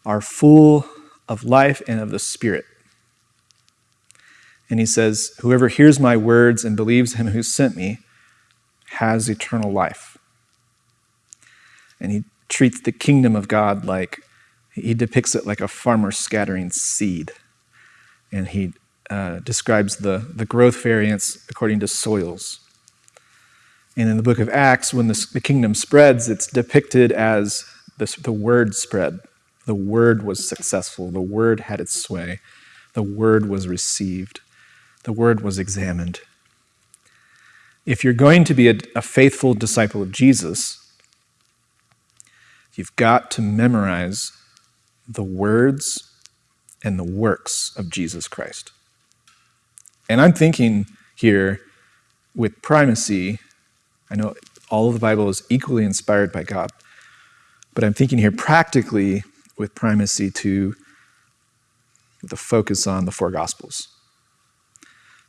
are full of life and of the Spirit. And he says, Whoever hears my words and believes him who sent me has eternal life. And he treats the kingdom of God like, he depicts it like a farmer scattering seed. And he uh, describes the, the growth variance according to soils. And in the book of Acts, when the, the kingdom spreads, it's depicted as the, the word spread. The word was successful, the word had its sway, the word was received, the word was examined. If you're going to be a, a faithful disciple of Jesus, you've got to memorize the words and the works of Jesus Christ. And I'm thinking here with primacy, I know all of the Bible is equally inspired by God, but I'm thinking here practically with primacy to the focus on the four Gospels.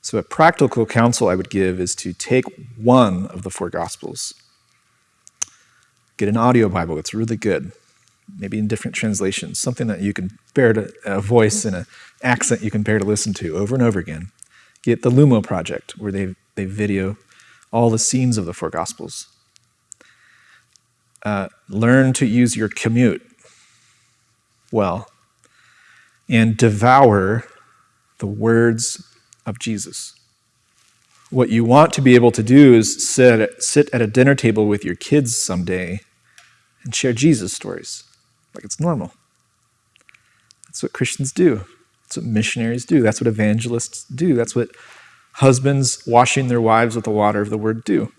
So, a practical counsel I would give is to take one of the four Gospels, get an audio Bible that's really good, maybe in different translations, something that you can bear to, a voice and an accent you can bear to listen to over and over again. Get the Lumo Project, where they, they video all the scenes of the four Gospels. Uh, learn to use your commute well and devour the words of Jesus. What you want to be able to do is sit, sit at a dinner table with your kids someday and share Jesus stories like it's normal. That's what Christians do. That's what missionaries do. That's what evangelists do. That's what husbands washing their wives with the water of the word do.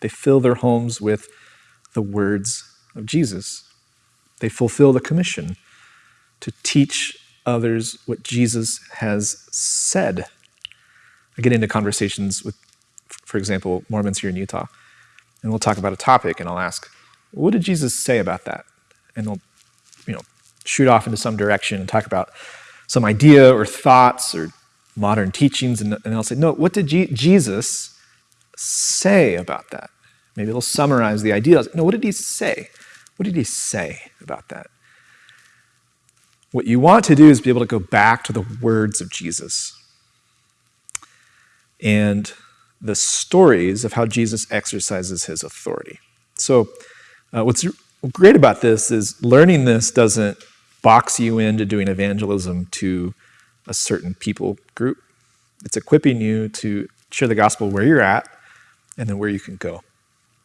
They fill their homes with the words of Jesus. They fulfill the commission to teach others what Jesus has said. I get into conversations with, for example, Mormons here in Utah, and we'll talk about a topic, and I'll ask, "What did Jesus say about that?" And they'll, you know, shoot off into some direction and talk about some idea or thoughts or modern teachings, and, and they'll say, "No, what did Jesus say about that?" Maybe they'll summarize the ideas. No, what did he say? What did he say about that? What you want to do is be able to go back to the words of Jesus and the stories of how Jesus exercises his authority. So, uh, what's great about this is learning this doesn't box you into doing evangelism to a certain people group. It's equipping you to share the gospel where you're at and then where you can go.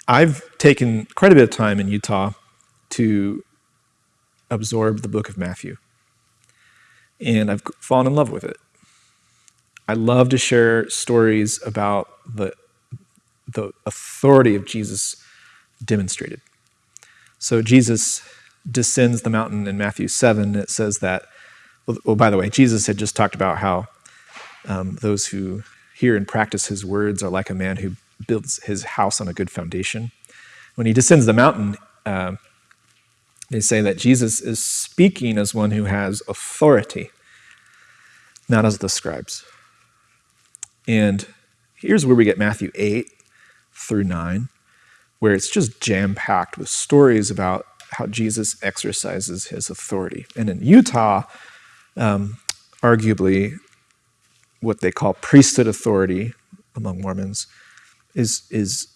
I've taken quite a bit of time in Utah to absorb the book of Matthew and I've fallen in love with it. I love to share stories about the, the authority of Jesus demonstrated. So Jesus descends the mountain in Matthew 7. and It says that, well, by the way, Jesus had just talked about how um, those who hear and practice his words are like a man who builds his house on a good foundation. When he descends the mountain, uh, they say that Jesus is speaking as one who has authority, not as the scribes. And here's where we get Matthew 8 through 9, where it's just jam packed with stories about how Jesus exercises his authority. And in Utah, um, arguably, what they call priesthood authority among Mormons is, is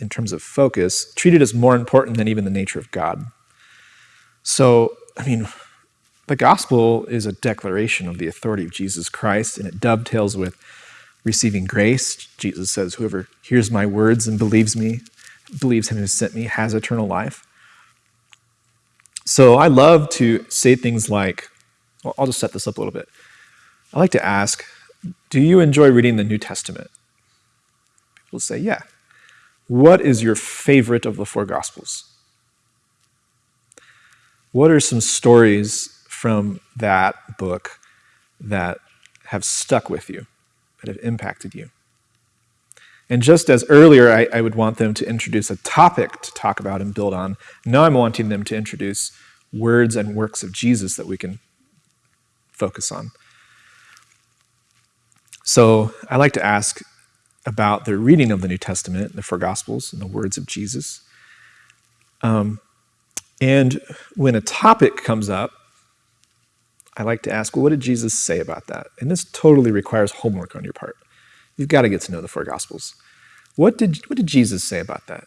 in terms of focus, treated as more important than even the nature of God. So, I mean, the gospel is a declaration of the authority of Jesus Christ, and it dovetails with receiving grace. Jesus says, Whoever hears my words and believes me, believes him who sent me, has eternal life. So I love to say things like, well, I'll just set this up a little bit. I like to ask, Do you enjoy reading the New Testament? People say, Yeah. What is your favorite of the four Gospels? What are some stories from that book that have stuck with you, that have impacted you? And just as earlier I, I, would want them to introduce a topic to talk about and build on, now I'm wanting them to introduce words and works of Jesus that we can focus on. So I like to ask about their reading of the New Testament, the four Gospels, and the words of Jesus. Um, and when a topic comes up, I like to ask, well, what did Jesus say about that? And this totally requires homework on your part. You've got to get to know the four Gospels. What did, what did Jesus say about that?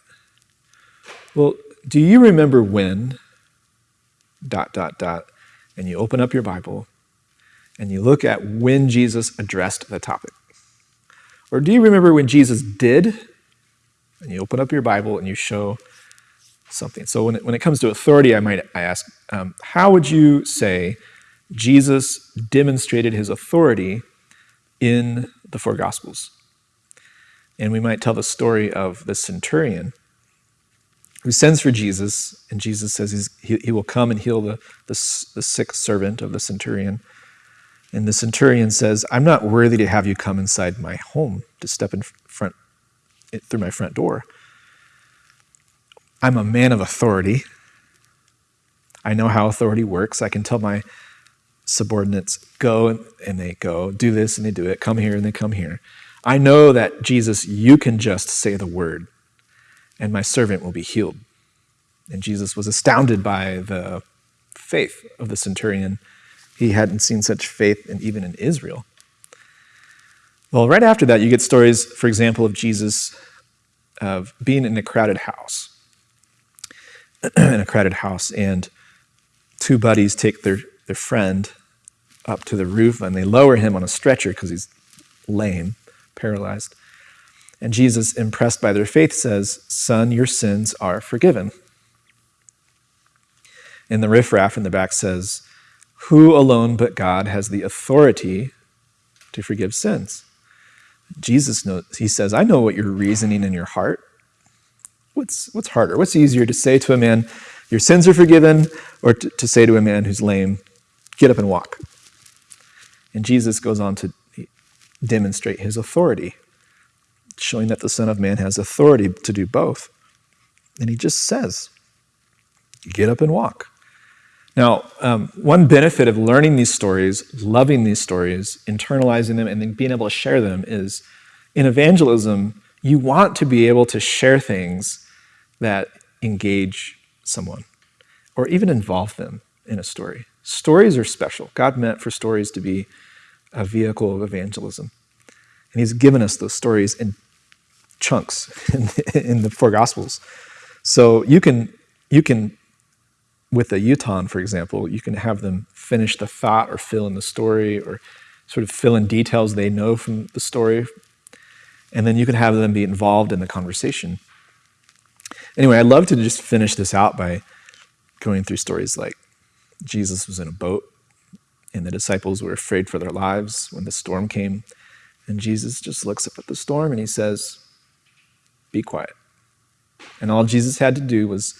Well, do you remember when, dot, dot, dot, and you open up your Bible and you look at when Jesus addressed the topic? Or do you remember when Jesus did? And you open up your Bible and you show something. So when it, when it comes to authority, I might ask, um, how would you say Jesus demonstrated his authority in the four Gospels? And we might tell the story of the centurion who sends for Jesus, and Jesus says he, he will come and heal the, the, the sick servant of the centurion. And the centurion says, I'm not worthy to have you come inside my home to step in front through my front door. I'm a man of authority. I know how authority works. I can tell my subordinates, go and they go, do this and they do it, come here and they come here. I know that Jesus, you can just say the word and my servant will be healed. And Jesus was astounded by the faith of the centurion. He hadn't seen such faith in, even in Israel. Well, right after that, you get stories, for example, of Jesus of being in a crowded house. (clears throat) in a crowded house, and two buddies take their, their friend up to the roof and they lower him on a stretcher because he's lame, paralyzed. And Jesus, impressed by their faith, says, Son, your sins are forgiven. And the riffraff in the back says, Who alone but God has the authority to forgive sins? Jesus knows, he says, I know what you're reasoning in your heart. What's, what's harder? What's easier to say to a man, Your sins are forgiven, or to, to say to a man who's lame, Get up and walk? And Jesus goes on to demonstrate his authority showing that the Son of Man has authority to do both. And he just says, get up and walk. Now, um, one benefit of learning these stories, loving these stories, internalizing them, and then being able to share them is in evangelism, you want to be able to share things that engage someone or even involve them in a story. Stories are special. God meant for stories to be a vehicle of evangelism. And he's given us those stories in chunks (laughs) in, in the four gospels. So you can you can with a Utahn, for example, you can have them finish the thought or fill in the story or sort of fill in details they know from the story. And then you can have them be involved in the conversation. Anyway, I'd love to just finish this out by going through stories like Jesus was in a boat and the disciples were afraid for their lives when the storm came. And Jesus just looks up at the storm and he says, be quiet. And all Jesus had to do was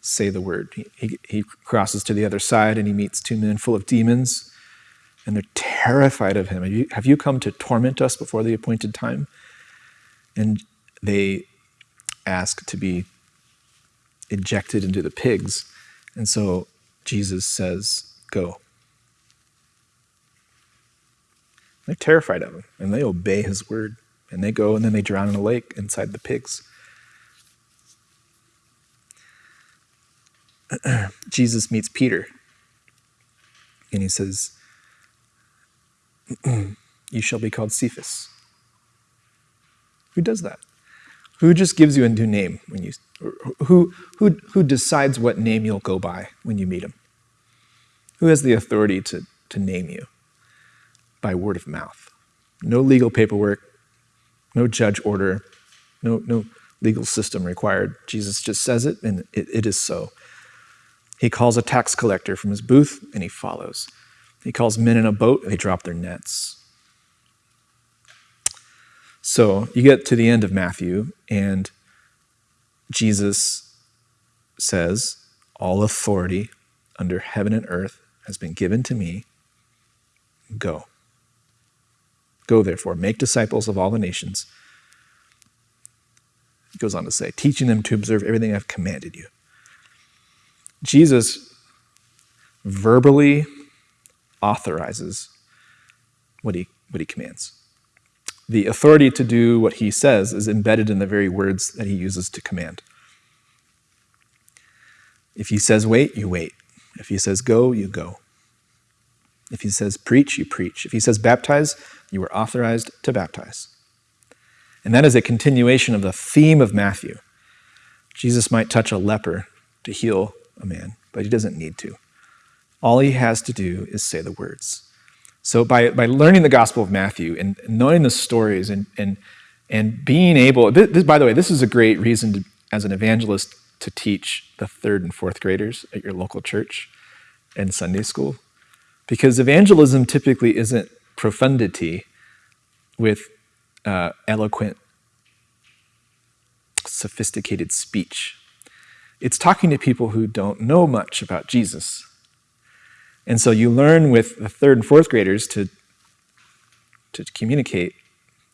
say the word. He, he, he, crosses to the other side and he meets two men full of demons, and they're terrified of him. Have you, have you come to torment us before the appointed time? And they ask to be ejected into the pigs. And so Jesus says, Go. They're terrified of him, and they obey his word. And they go and then they drown in a lake inside the pigs. (clears throat) Jesus meets Peter and he says, (clears throat) You shall be called Cephas. Who does that? Who just gives you a new name when you who who who decides what name you'll go by when you meet him? Who has the authority to, to name you? By word of mouth. No legal paperwork, no judge order, no, no legal system required. Jesus just says it, and it, it is so. He calls a tax collector from his booth, and he follows. He calls men in a boat, and they drop their nets. So you get to the end of Matthew, and Jesus says, All authority under heaven and earth has been given to me. Go. Go therefore, make disciples of all the nations. He goes on to say, teaching them to observe everything I've commanded you. Jesus verbally authorizes what he, what he commands. The authority to do what he says is embedded in the very words that he uses to command. If he says wait, you wait. If he says go, you go. If he says preach, you preach. If he says baptize, you are authorized to baptize. And that is a continuation of the theme of Matthew. Jesus might touch a leper to heal a man, but he doesn't need to. All he has to do is say the words. So by, by learning the Gospel of Matthew and knowing the stories and, and, and being able, this, by the way, this is a great reason to, as an evangelist to teach the third and fourth graders at your local church and Sunday school. Because evangelism typically isn't profundity with uh, eloquent, sophisticated speech. it's talking to people who don't know much about Jesus. And so you learn with the third and fourth graders to, to communicate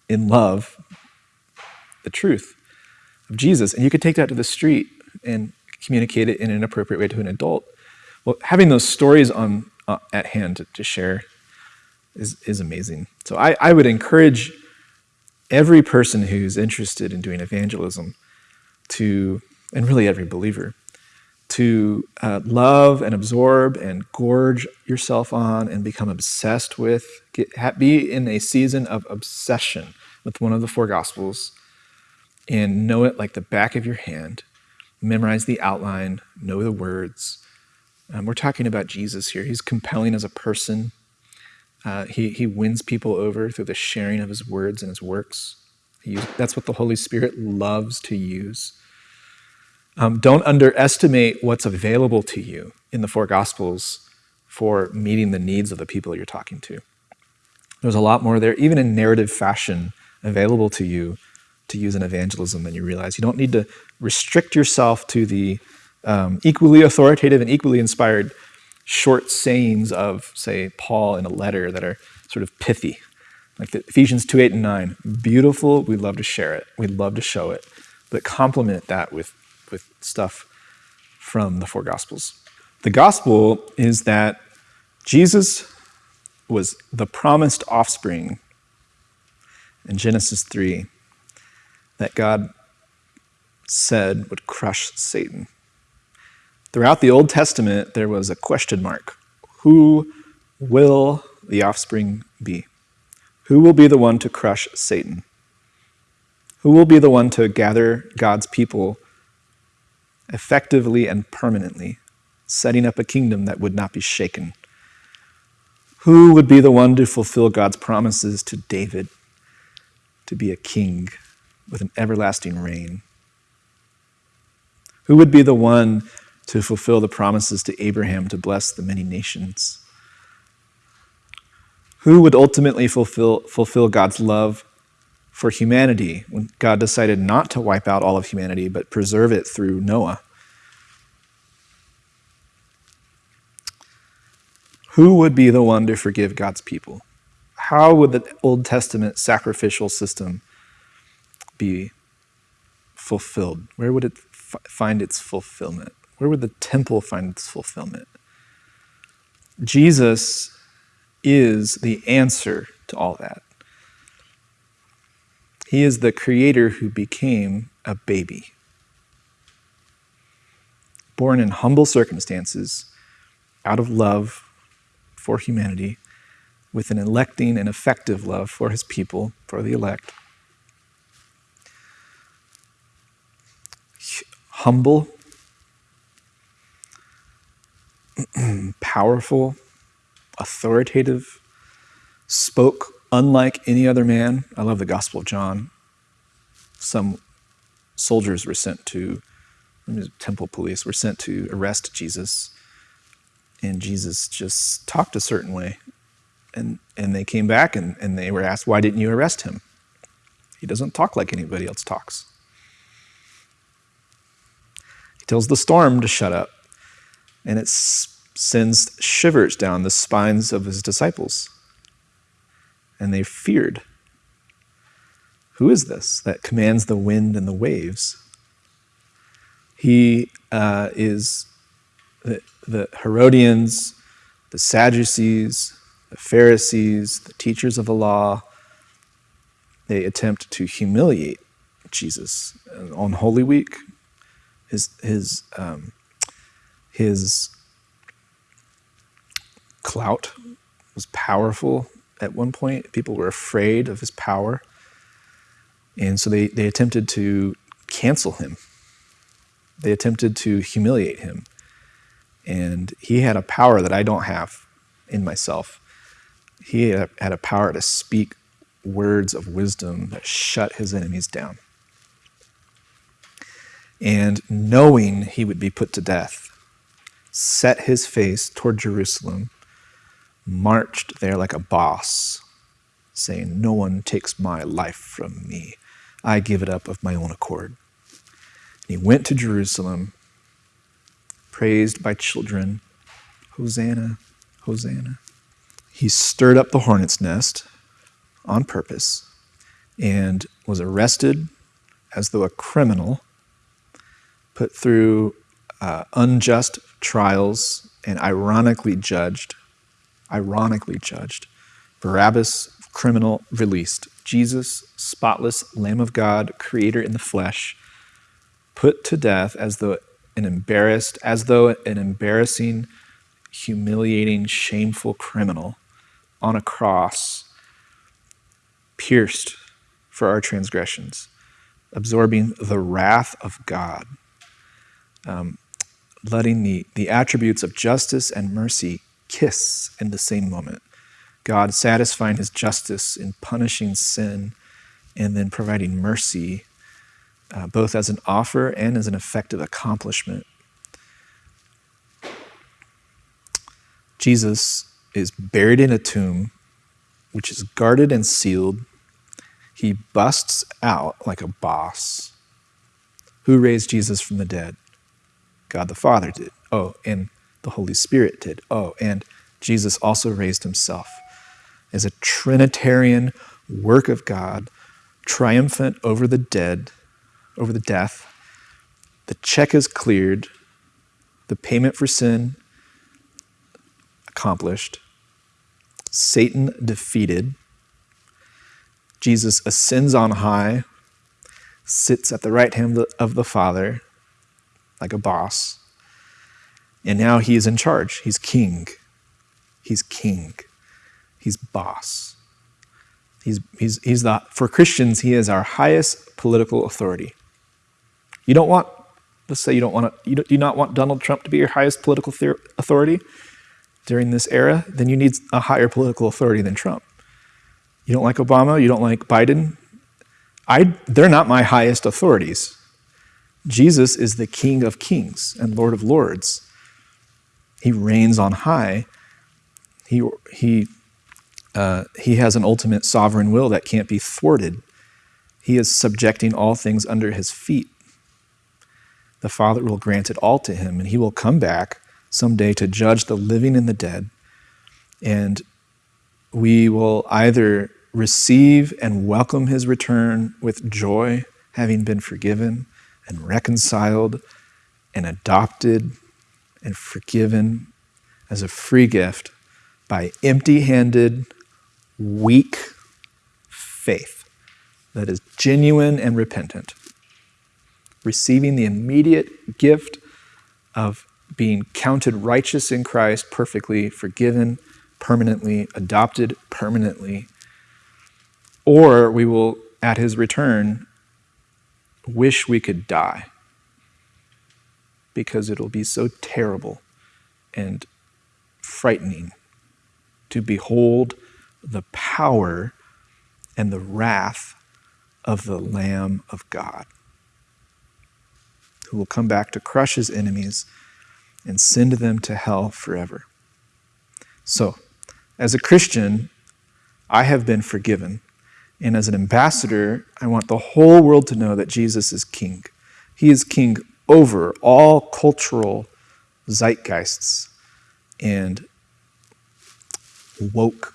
in love the truth of Jesus. And you could take that to the street and communicate it in an appropriate way to an adult. Well, having those stories on uh, at hand to, to, share is, is amazing. So I, I would encourage every person who's interested in doing evangelism to, and really every believer, to uh, love and absorb and gorge yourself on and become obsessed with, get, ha, be in a season of obsession with one of the four Gospels and know it like the back of your hand. Memorize the outline, know the words. Um, we're talking about Jesus here. He's compelling as a person. Uh, he, he wins people over through the sharing of his words and his works. He, that's what the Holy Spirit loves to use. Um, don't underestimate what's available to you in the four Gospels for meeting the needs of the people you're talking to. There's a lot more there, even in narrative fashion, available to you to use in evangelism than you realize. You don't need to restrict yourself to the um, equally authoritative and equally inspired short sayings of, say, Paul in a letter that are sort of pithy, like the Ephesians 2 8 and 9. Beautiful, we'd love to share it, we'd love to show it, but complement that with with stuff from the four Gospels. The Gospel is that Jesus was the promised offspring in Genesis 3 that God said would crush Satan. Throughout the Old Testament, there was a question mark. Who will the offspring be? Who will be the one to crush Satan? Who will be the one to gather God's people effectively and permanently, setting up a kingdom that would not be shaken. Who would be the one to fulfill God's promises to David to be a king with an everlasting reign? Who would be the one to fulfill the promises to Abraham to bless the many nations? Who would ultimately fulfill, fulfill God's love for humanity when God decided not to wipe out all of humanity but preserve it through Noah. Who would be the one to forgive God's people? How would the Old Testament sacrificial system be fulfilled? Where would it find its fulfillment? Where would the temple find its fulfillment? Jesus is the answer to all that. He is the creator who became a baby. Born in humble circumstances, out of love for humanity, with an electing and effective love for his people, for the elect. Humble, (clears throat) powerful, authoritative, spoke unlike any other man. I love the Gospel of John. Some soldiers were sent to, temple police were sent to arrest Jesus. And Jesus just talked a certain way. And, and they came back and, and they were asked, Why didn't you arrest him? He doesn't talk like anybody else talks. Tells the storm to shut up, and it sends shivers down the spines of his disciples and they feared. Who is this that commands the wind and the waves? He uh, is the, the Herodians, the Sadducees, the Pharisees, the teachers of the law. They attempt to humiliate Jesus on Holy Week. His his um, his clout was powerful at one point. People were afraid of his power. And so they, they attempted to cancel him. They attempted to humiliate him. And he had a power that I don't have in myself. He had a, had a power to speak words of wisdom that shut his enemies down. And knowing he would be put to death, set his face toward Jerusalem marched there like a boss, saying, No one takes my life from me. I give it up of my own accord. And he went to Jerusalem praised by children. Hosanna, Hosanna. He stirred up the hornet's nest on purpose and was arrested as though a criminal, put through uh, unjust trials, and ironically judged. Ironically judged. Barabbas, criminal, released. Jesus, spotless Lamb of God, creator in the flesh, put to death as though an embarrassed, as though an embarrassing, humiliating, shameful criminal on a cross, pierced for our transgressions, absorbing the wrath of God, um, letting the, the attributes of justice and mercy kiss in the same moment. God satisfying his justice in punishing sin and then providing mercy, uh, both as an offer and as an effective accomplishment. Jesus is buried in a tomb, which is guarded and sealed. He busts out like a boss. Who raised Jesus from the dead? God the Father did. Oh, and the Holy Spirit did. Oh, and Jesus also raised himself as a Trinitarian work of God, triumphant over the dead, over the death. The check is cleared, the payment for sin accomplished, Satan defeated. Jesus ascends on high, sits at the right hand of the Father like a boss, and now he is in charge. He's king. He's king. He's boss. He's, he's, he's the, for Christians, he is our highest political authority. You don't want, let's say you don't want to, you do not want Donald Trump to be your highest political authority during this era, then you need a higher political authority than Trump. You don't like Obama, you don't like Biden. I, they're not my highest authorities. Jesus is the King of kings and Lord of lords. He reigns on high. He, he uh, he has an ultimate sovereign will that can't be thwarted. He is subjecting all things under his feet. The Father will grant it all to him, and he will come back someday to judge the living and the dead. And we will either receive and welcome his return with joy, having been forgiven and reconciled and adopted and forgiven as a free gift by empty handed, weak faith that is genuine and repentant, receiving the immediate gift of being counted righteous in Christ, perfectly forgiven permanently, adopted permanently, or we will, at his return, wish we could die because it'll be so terrible and frightening to behold the power and the wrath of the Lamb of God, who will come back to crush his enemies and send them to hell forever. So, as a Christian, I have been forgiven. And as an ambassador, I want the whole world to know that Jesus is king. He is king over all cultural zeitgeists and woke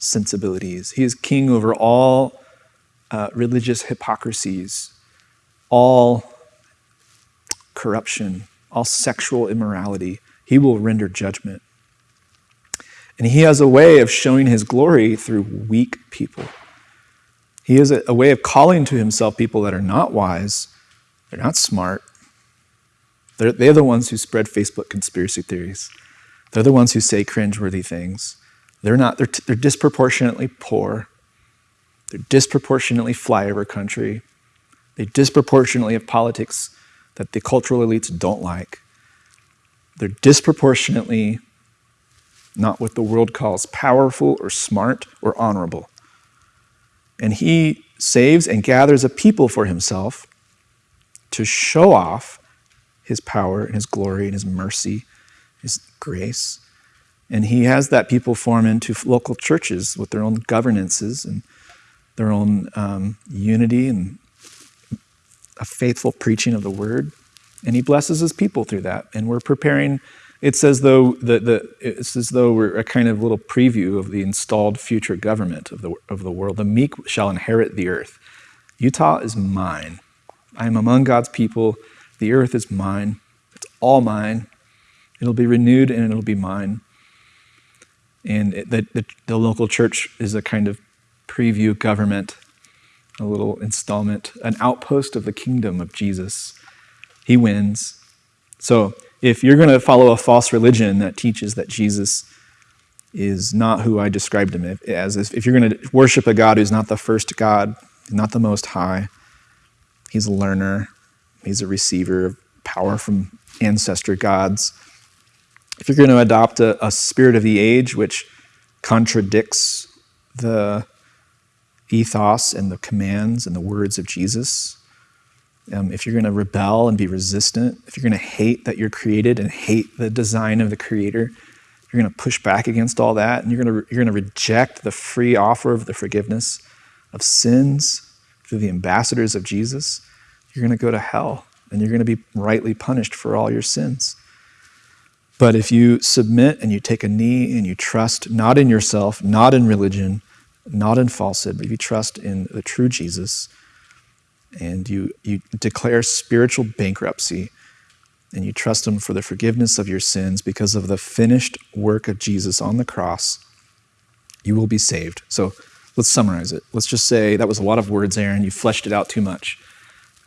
sensibilities. He is king over all uh, religious hypocrisies, all corruption, all sexual immorality. He will render judgment. And he has a way of showing his glory through weak people. He has a, a way of calling to himself people that are not wise, they're not smart. They're, they're the ones who spread Facebook conspiracy theories. They're the ones who say cringeworthy things. They're not, they're, they're disproportionately poor. They're disproportionately flyover country. They disproportionately have politics that the cultural elites don't like. They're disproportionately not what the world calls powerful or smart or honorable. And he saves and gathers a people for himself to show off his power and his glory and his mercy, his grace. And he has that people form into local churches with their own governances and their own um, unity and a faithful preaching of the word. and he blesses his people through that. And we're preparing. It's as though the, the it's as though we're a kind of little preview of the installed future government of the of the world. The meek shall inherit the earth. Utah is mine. I am among God's people. The earth is mine. It's all mine. It'll be renewed and it'll be mine. And it, the, the, the local church is a kind of preview government, a little installment, an outpost of the kingdom of Jesus. He wins. So if you're going to follow a false religion that teaches that Jesus is not who I described him as, if you're going to worship a God who's not the first God, not the most high, he's a learner, he's a receiver of power from ancestor gods. If you're going to adopt a, a spirit of the age which contradicts the ethos and the commands and the words of Jesus, um, if you're going to rebel and be resistant, if you're going to hate that you're created and hate the design of the Creator, you're going to push back against all that, and you're going to you're going to reject the free offer of the forgiveness of sins through the ambassadors of Jesus. You're going to go to hell, and you're going to be rightly punished for all your sins. But if you submit and you take a knee and you trust not in yourself, not in religion, not in falsehood, but if you trust in the true Jesus and you, you declare spiritual bankruptcy and you trust Him for the forgiveness of your sins because of the finished work of Jesus on the cross, you will be saved. So let's summarize it. Let's just say that was a lot of words, Aaron. You fleshed it out too much.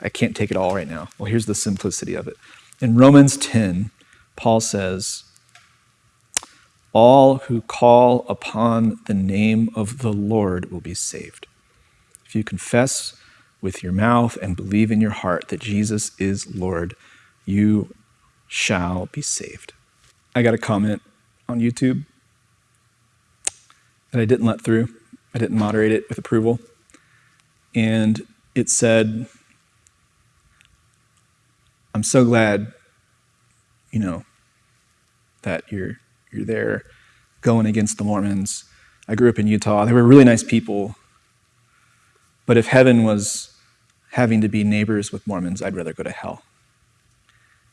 I can't take it all right now. Well, here's the simplicity of it. In Romans 10, Paul says, All who call upon the name of the Lord will be saved. If you confess with your mouth and believe in your heart that Jesus is Lord, you shall be saved. I got a comment on YouTube that I didn't let through. I didn't moderate it with approval. And it said, I'm so glad you know, that you're you're there going against the Mormons. I grew up in Utah. They were really nice people. But if heaven was having to be neighbors with Mormons, I'd rather go to hell.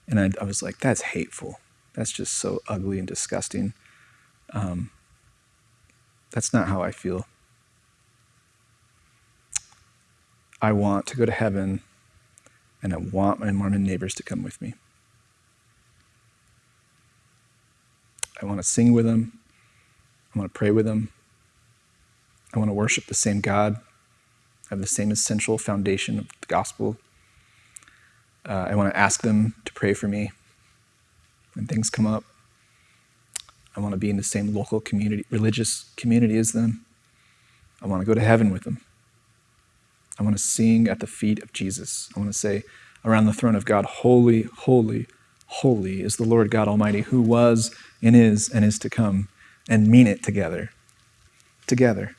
And I, I was like, that's hateful. That's just so ugly and disgusting. Um, that's not how I feel. I want to go to heaven, and I want my Mormon neighbors to come with me. I want to sing with them. I want to pray with them. I want to worship the same God, have the same essential foundation of the gospel. Uh, I want to ask them to pray for me when things come up. I want to be in the same local community, religious community as them. I want to go to heaven with them. I want to sing at the feet of Jesus. I want to say around the throne of God, Holy, holy, holy is the Lord God Almighty, who was and is and is to come, and mean it together. Together.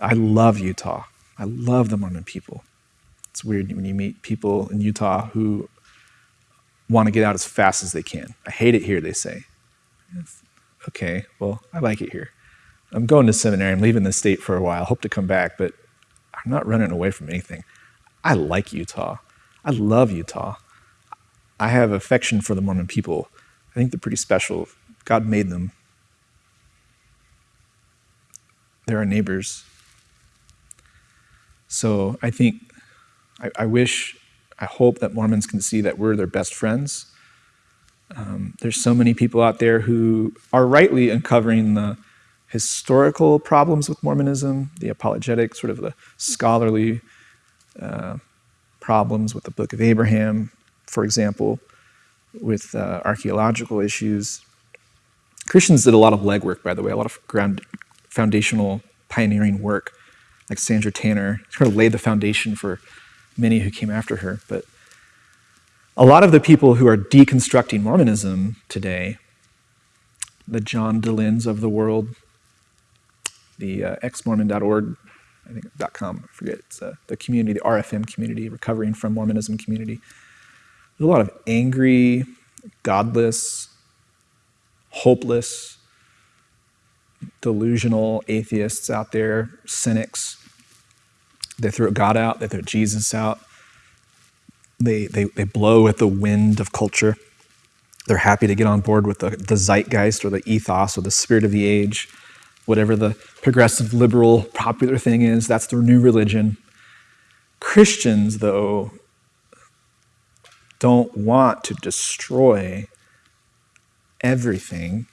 I love Utah. I love the Mormon people. It's weird when you meet people in Utah who want to get out as fast as they can. I hate it here, they say. Okay, well, I like it here. I'm going to seminary. I'm leaving the state for a while. Hope to come back, but I'm not running away from anything. I like Utah. I love Utah. I have affection for the Mormon people. I think they're pretty special. God made them. They're our neighbors. So I think, I, I wish, I hope that Mormons can see that we're their best friends. Um, there's so many people out there who are rightly uncovering the historical problems with Mormonism, the apologetic, sort of the scholarly uh, problems with the Book of Abraham, for example, with uh, archaeological issues. Christians did a lot of legwork, by the way, a lot of ground foundational pioneering work, like Sandra Tanner, sort of laid the foundation for many who came after her. But a lot of the people who are deconstructing Mormonism today, the John Dehlins of the world, the uh, exmormon.org, I think .com, I forget, it's uh, the community, the RFM community, recovering from Mormonism community. There's a lot of angry, godless, hopeless, delusional atheists out there, cynics. They throw God out, they throw Jesus out. they, they, they blow at the wind of culture. They're happy to get on board with the, the zeitgeist or the ethos or the spirit of the age, whatever the progressive, liberal, popular thing is. That's their new religion. Christians, though, don't want to destroy everything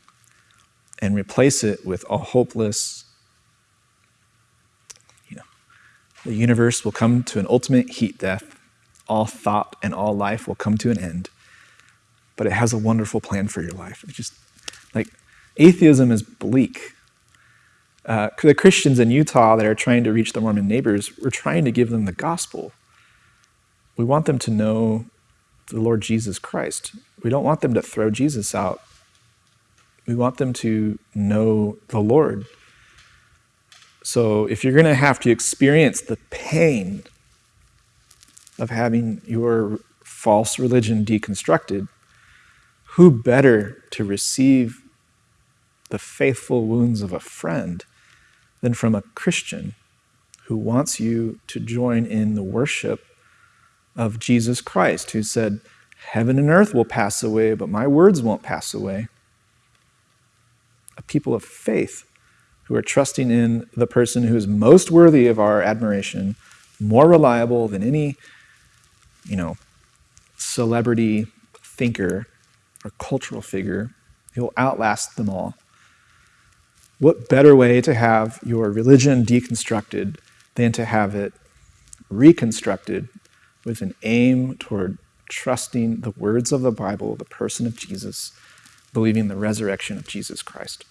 and replace it with a hopeless, you know, the universe will come to an ultimate heat death. All thought and all life will come to an end. But it has a wonderful plan for your life. It's just like atheism is bleak. Uh, the Christians in Utah that are trying to reach the Mormon neighbors, we're trying to give them the gospel. We want them to know the Lord Jesus Christ. We don't want them to throw Jesus out. We want them to know the Lord. So if you're going to have to experience the pain of having your false religion deconstructed, who better to receive the faithful wounds of a friend than from a Christian who wants you to join in the worship of Jesus Christ, who said, Heaven and earth will pass away, but my words won't pass away. People of faith who are trusting in the person who is most worthy of our admiration, more reliable than any, you know, celebrity thinker or cultural figure. He'll outlast them all. What better way to have your religion deconstructed than to have it reconstructed with an aim toward trusting the words of the Bible, the person of Jesus, believing the resurrection of Jesus Christ.